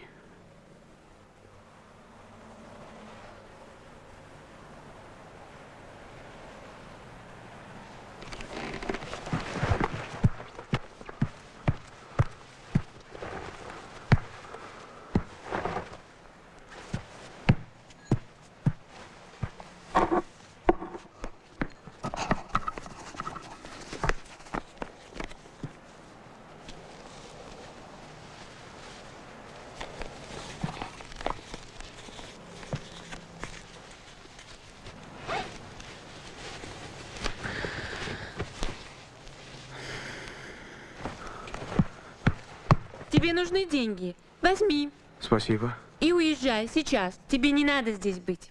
Тебе нужны деньги. Возьми. Спасибо. И уезжай сейчас. Тебе не надо здесь быть.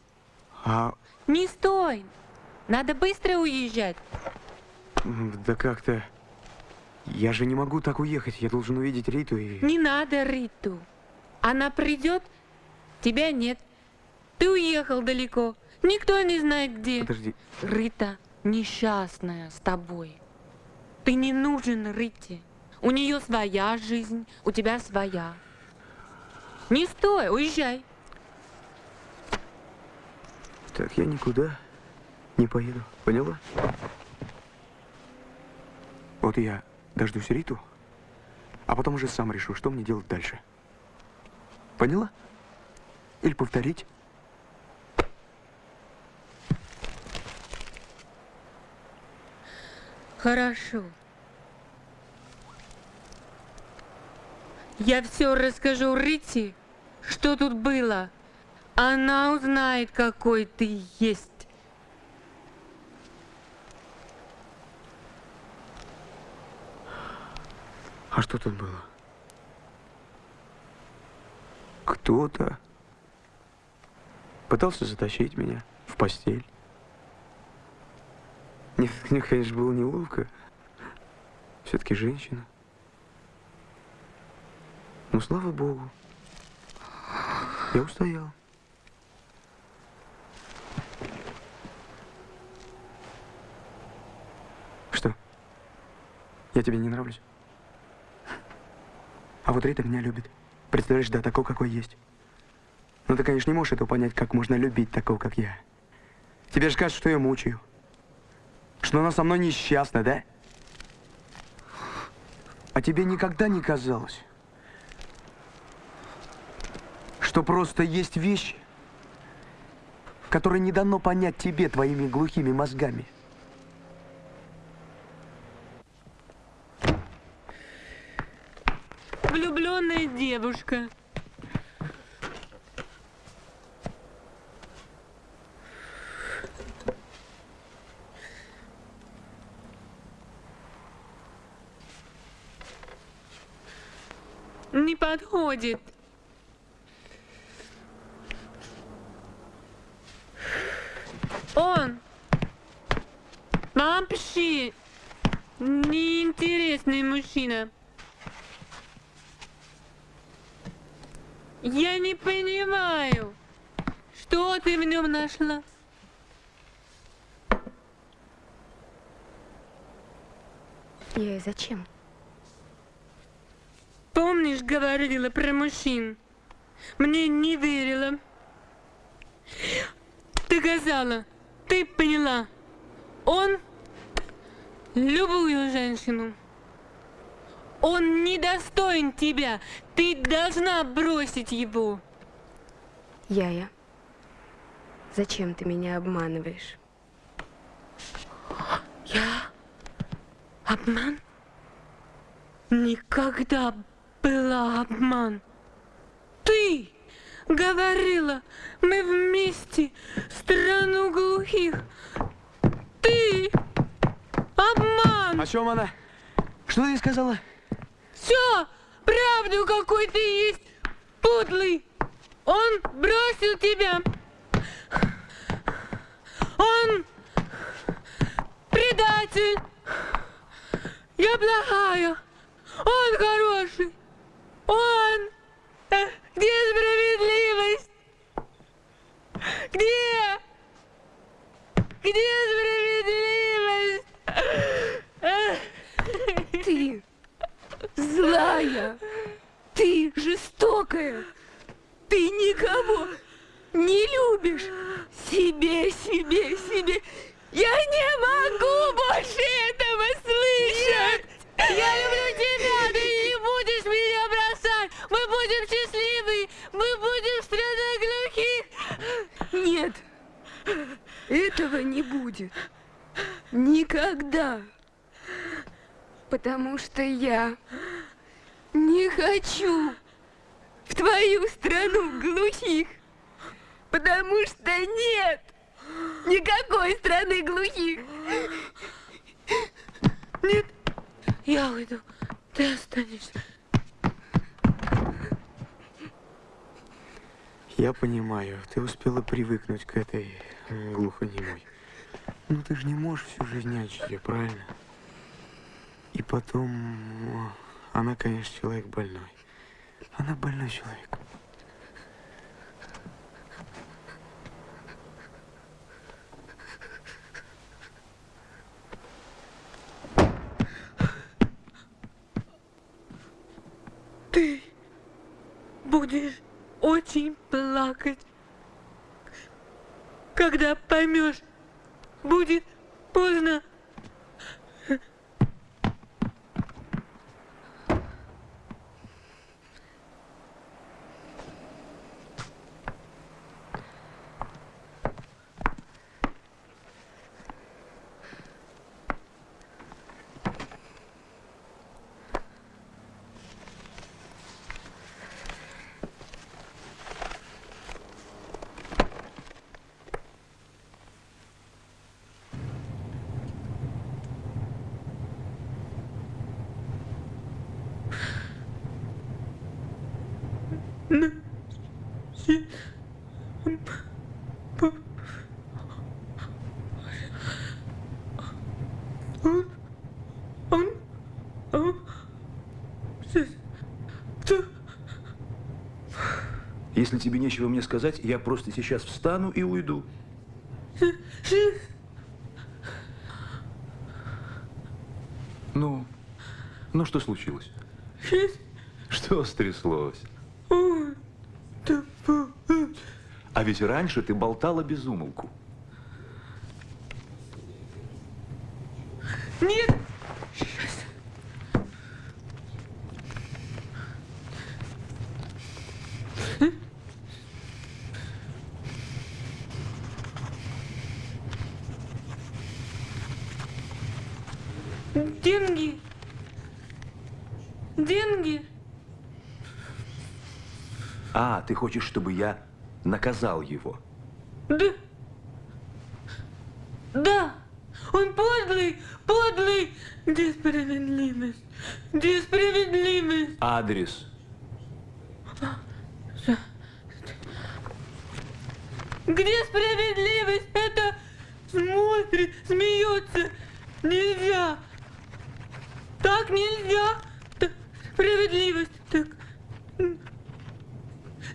А, Не стой. Надо быстро уезжать. да как-то... Я же не могу так уехать. Я должен увидеть Риту и... Не надо Риту. Она придет, тебя нет. Ты уехал далеко. Никто не знает где. Подожди. Рита несчастная с тобой. Ты не нужен Рите. У нее своя жизнь, у тебя своя. Не стой, уезжай. Так, я никуда не поеду. Поняла? Вот я дождусь Риту, а потом уже сам решу, что мне делать дальше. Поняла? Или повторить? Хорошо. Я все расскажу Рите, что тут было. Она узнает, какой ты есть. А что тут было? Кто-то пытался затащить меня в постель. Нет, мне, конечно, было неловко. Все-таки женщина. Но слава богу, я устоял. Что? Я тебе не нравлюсь? А вот Рита меня любит. Представляешь, да, такого, какой есть. Но ты, конечно, не можешь этого понять, как можно любить такого, как я. Тебе же кажется, что я мучаю. Что она со мной несчастна, да? А тебе никогда не казалось, что просто есть вещи, которые не дано понять тебе твоими глухими мозгами? Влюбленная девушка. Не подходит. Он вообще неинтересный мужчина. Я не понимаю, что ты в нем нашла. Я и зачем? Помнишь, говорила про мужчин? Мне не верила. Ты сказала, ты поняла. Он любую женщину. Он недостоин тебя. Ты должна бросить его. Яя, зачем ты меня обманываешь? Я? Обман? Никогда была обман. Ты говорила, мы вместе страну глухих. Ты обман. О чем она? Что ты ей сказала? Все, правду какой ты есть, подлый. Он бросил тебя. Он предатель. Я плохая. Он хороший. Он. Где справедливость? Где? Где справедливость? Ты злая, ты жестокая, ты никого не любишь. Себе, себе, себе. Я не могу больше этого слышать. Я люблю тебя, ты не будешь меня бросать. Мы будем счастливы, Нет, этого не будет. Никогда. Потому что я не хочу в твою страну глухих. Потому что нет никакой страны глухих. Нет, я уйду, ты останешься. Я понимаю, ты успела привыкнуть к этой м, глухонемой. Ну ты же не можешь всю жизнь нянчить правильно? И потом, о, она, конечно, человек больной. Она больной человек. Ты будешь очень плакать, когда поймешь, будет поздно. На- си- п- Он, он, он, с- т- Если тебе нечего мне сказать, я просто сейчас встану и уйду. Ну, ну что случилось? Что стряслось? А ведь раньше ты болтала без умолку. Нет! Деньги. Деньги. А, ты хочешь, чтобы я наказал его? Да. Да. Он подлый, подлый. Где справедливость? Где справедливость? Адрес. Где справедливость? Это смотрит, смеется. Нельзя. Так нельзя. Так, справедливость. Так.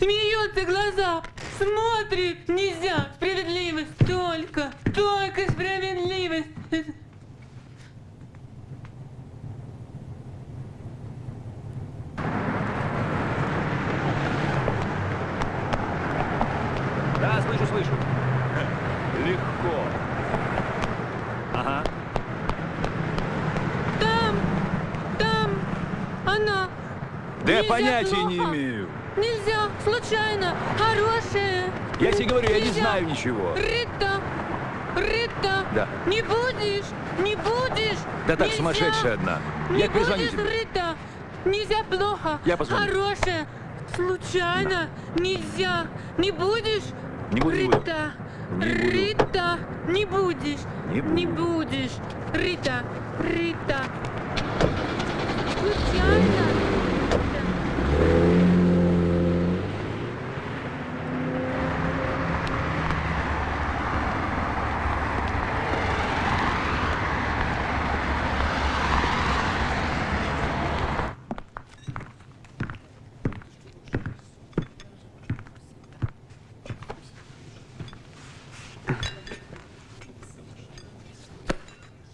Смеется глаза. Смотрит. Нельзя. Справедливость. Только. Только справедливость. Это- Да, слышу, слышу. Легко. Ага. Там. Там. Она. Да Нельзя понятия не плохо. имею. Нельзя. Случайно. Хорошая. Я тебе говорю, я не Нельзя. знаю ничего. Рита. Рита. Да. Не будешь. Не будешь. Да так, Нельзя. сумасшедшая одна. Не Я будешь, тебе. Рита. Нельзя плохо. Я позвоню. Хорошая. Случайно. Нельзя. Не будешь? Не не буду. Рита. Не буду. Рита. Не будешь. Не буду. Не будешь. Рита. Рита. Случайно.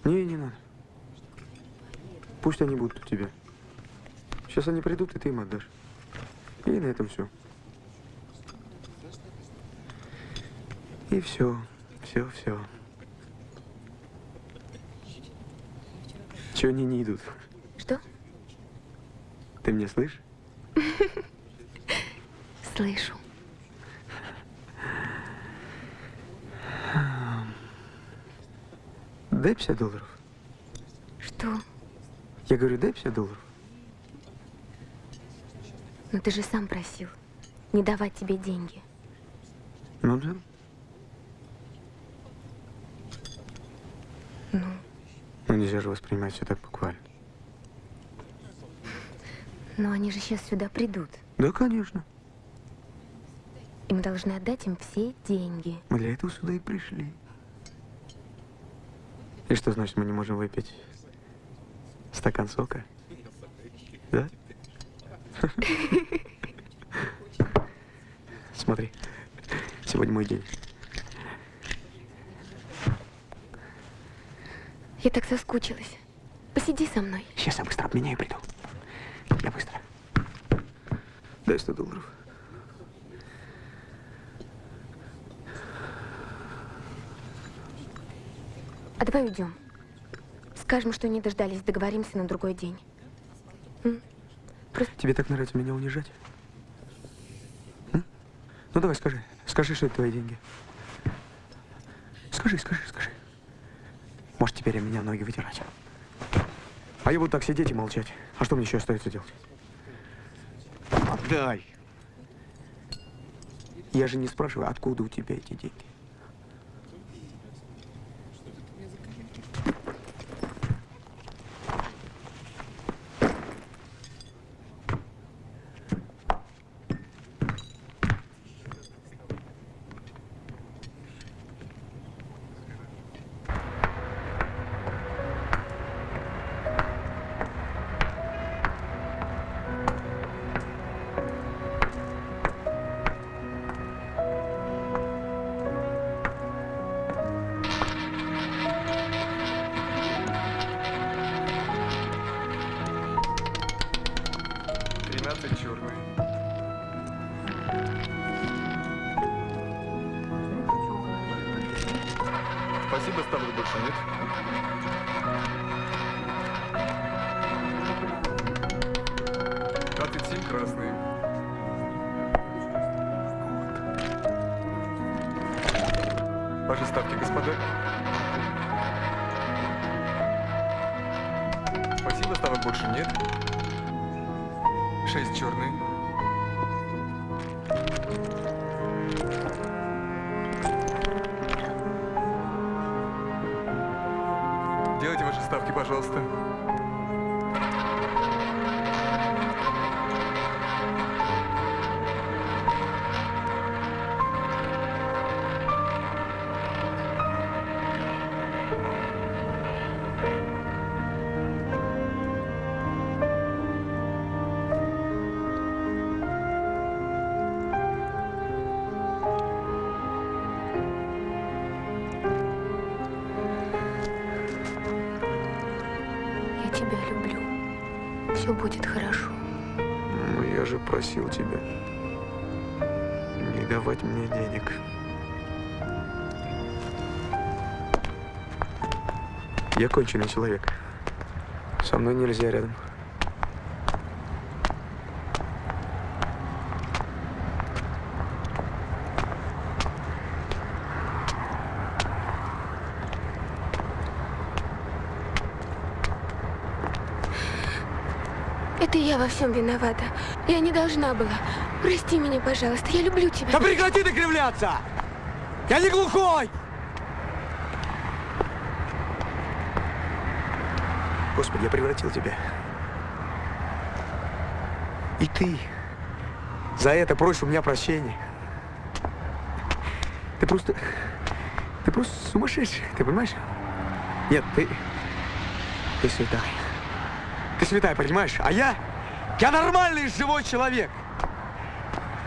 Не, не надо. Пусть они будут у тебя. Сейчас они придут, и ты им отдашь. И на этом все. И все, все, все. Чего они не идут? Что? Ты меня слышишь? Слышу. Дай 50 долларов. Что? Я говорю, дай 50 долларов. Но ты же сам просил не давать тебе деньги. Ну да. Ну, Ну нельзя же воспринимать все так буквально. но они же сейчас сюда придут. Да, конечно. И мы должны отдать им все деньги. Мы для этого сюда и пришли. И что значит, мы не можем выпить стакан сока? Да? Смотри, сегодня мой день. Я так соскучилась. Посиди со мной. Сейчас я быстро обменяю и приду. Я быстро. Дай 100 долларов. А давай уйдем. Скажем, что не дождались, договоримся на другой день. Тебе так нравится меня унижать? М? Ну давай, скажи. Скажи, что это твои деньги. Скажи, скажи, скажи. Может, теперь и меня ноги вытирать. А я буду так сидеть и молчать. А что мне еще остается делать? Отдай! Я же не спрашиваю, откуда у тебя эти деньги. Я конченый человек. Со мной нельзя рядом. Это я во всем виновата. Я не должна была. Прости меня, пожалуйста. Я люблю тебя. Да прекрати ты кривляться! Я не глухой! Господи, я превратил тебя. И ты за это просишь у меня прощения. Ты просто... Ты просто сумасшедший, ты понимаешь? Нет, ты... Ты святая. Ты святая, понимаешь? А я... Я нормальный живой человек.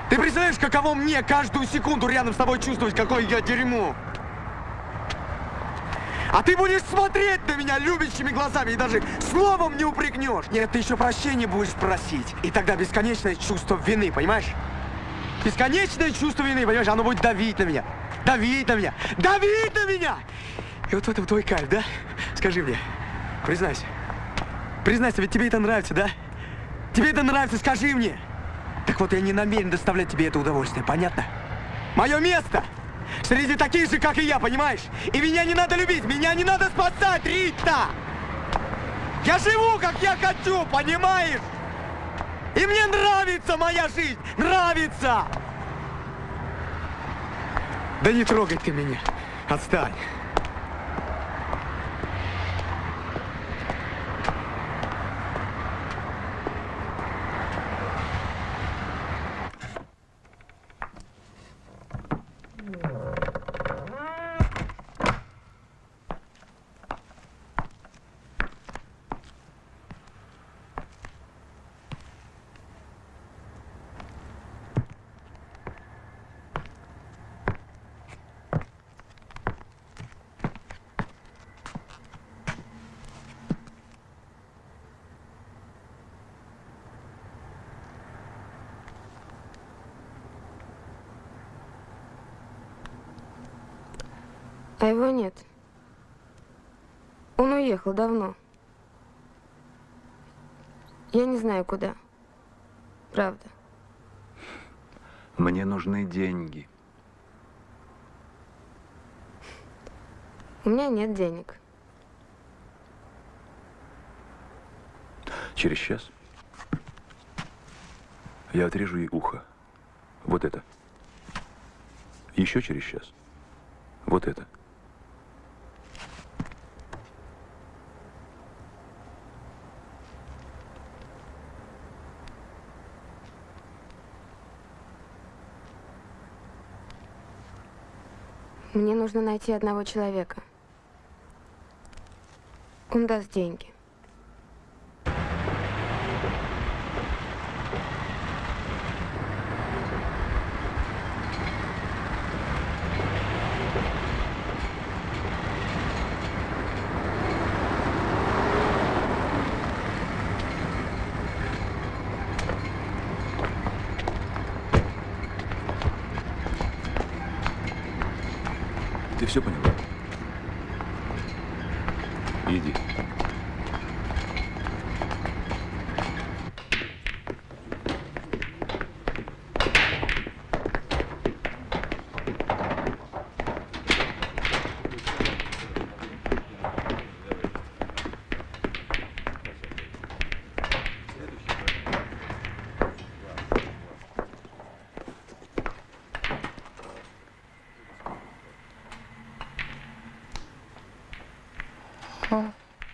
Ты представляешь, каково мне каждую секунду рядом с тобой чувствовать, какое я дерьмо? А ты будешь смотреть на меня любящими глазами и даже словом не упрекнешь. Нет, ты еще прощения будешь просить. И тогда бесконечное чувство вины, понимаешь? Бесконечное чувство вины, понимаешь? Оно будет давить на меня. Давить на меня. Давить на меня! И вот в этом твой кайф, да? Скажи мне, признайся. Признайся, ведь тебе это нравится, да? Тебе это нравится, скажи мне. Так вот, я не намерен доставлять тебе это удовольствие, понятно? Мое место среди таких же, как и я, понимаешь? И меня не надо любить, меня не надо спасать, Рита! Я живу, как я хочу, понимаешь? И мне нравится моя жизнь, нравится! Да не трогай ты меня, отстань. А его нет. Он уехал давно. Я не знаю, куда. Правда. Мне нужны деньги. У меня нет денег. Через час я отрежу ей ухо. Вот это. Еще через час. Вот это. Мне нужно найти одного человека. Он даст деньги. Ты все поняла? Иди.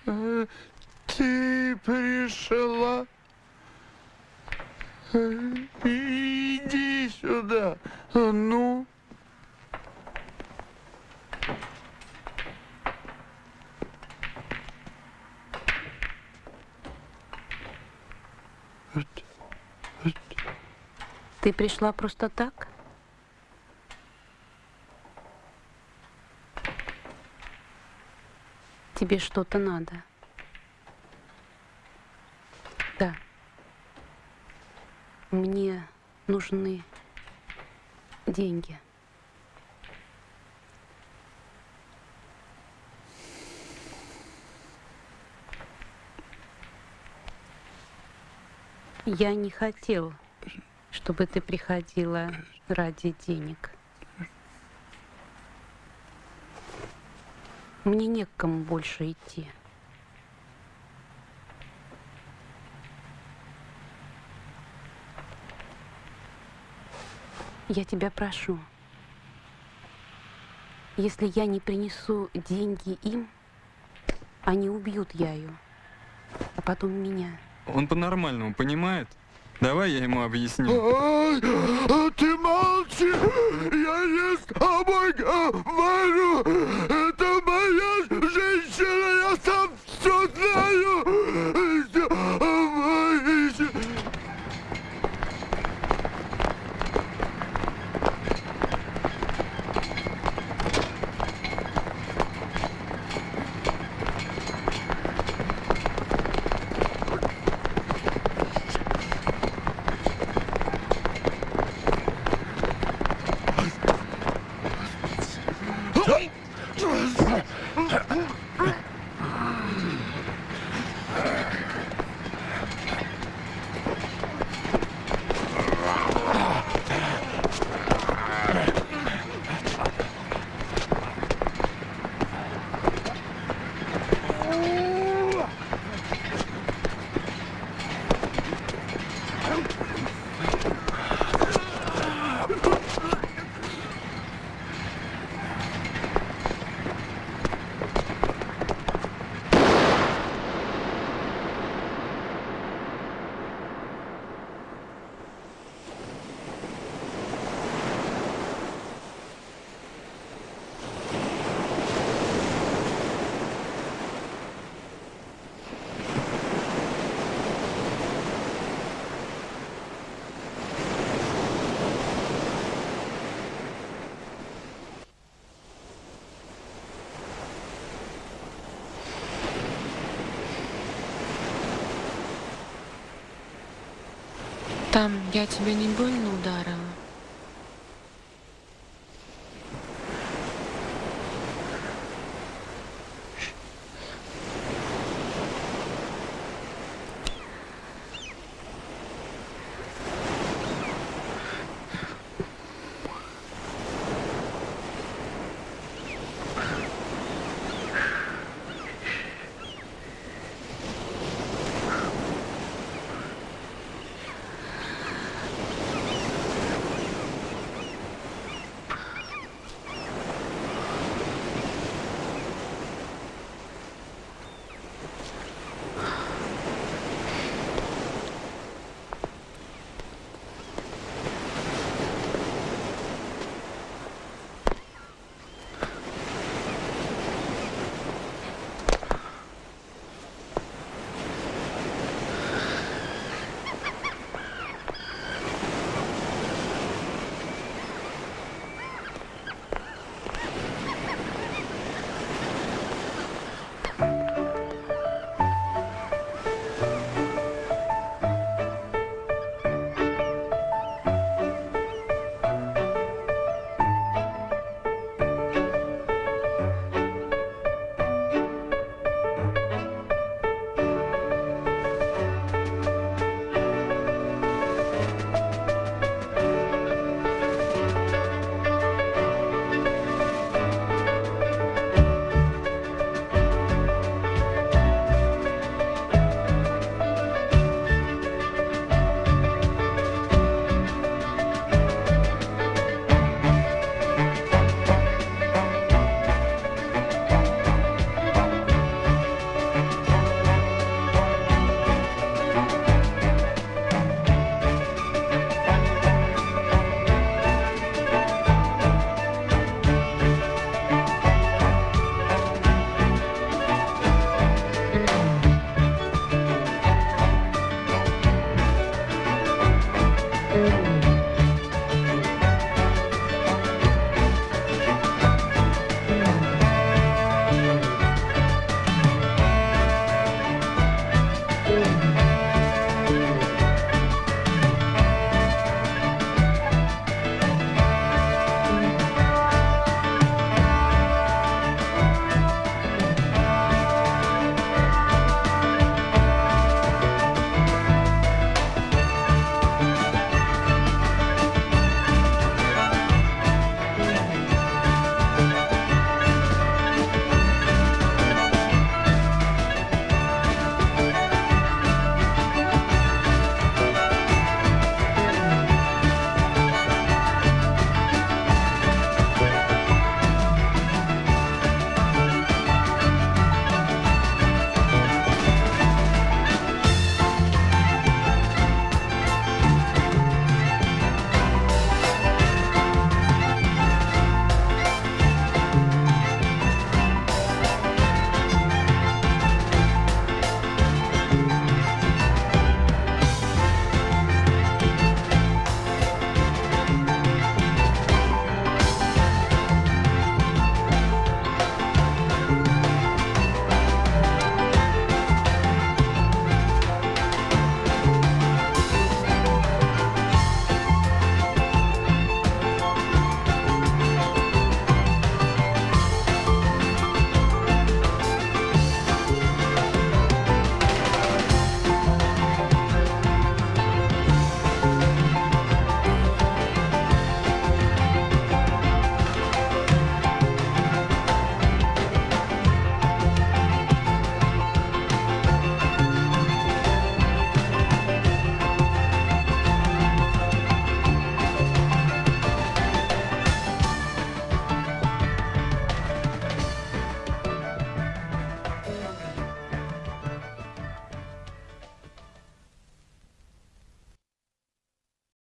Э, Ты пришла? Э, Иди сюда. Ну? Ты пришла просто так? Тебе что-то надо? Да. Мне нужны деньги. Я не хотел, чтобы ты приходила ради денег. Мне не к кому больше идти. Я тебя прошу, если я не принесу деньги им, они убьют Яю, а потом меня. Он по-нормальному понимает? Давай я ему объясню. А ты молчи! Я не с тобой говорю! Там я тебя не больно ударила?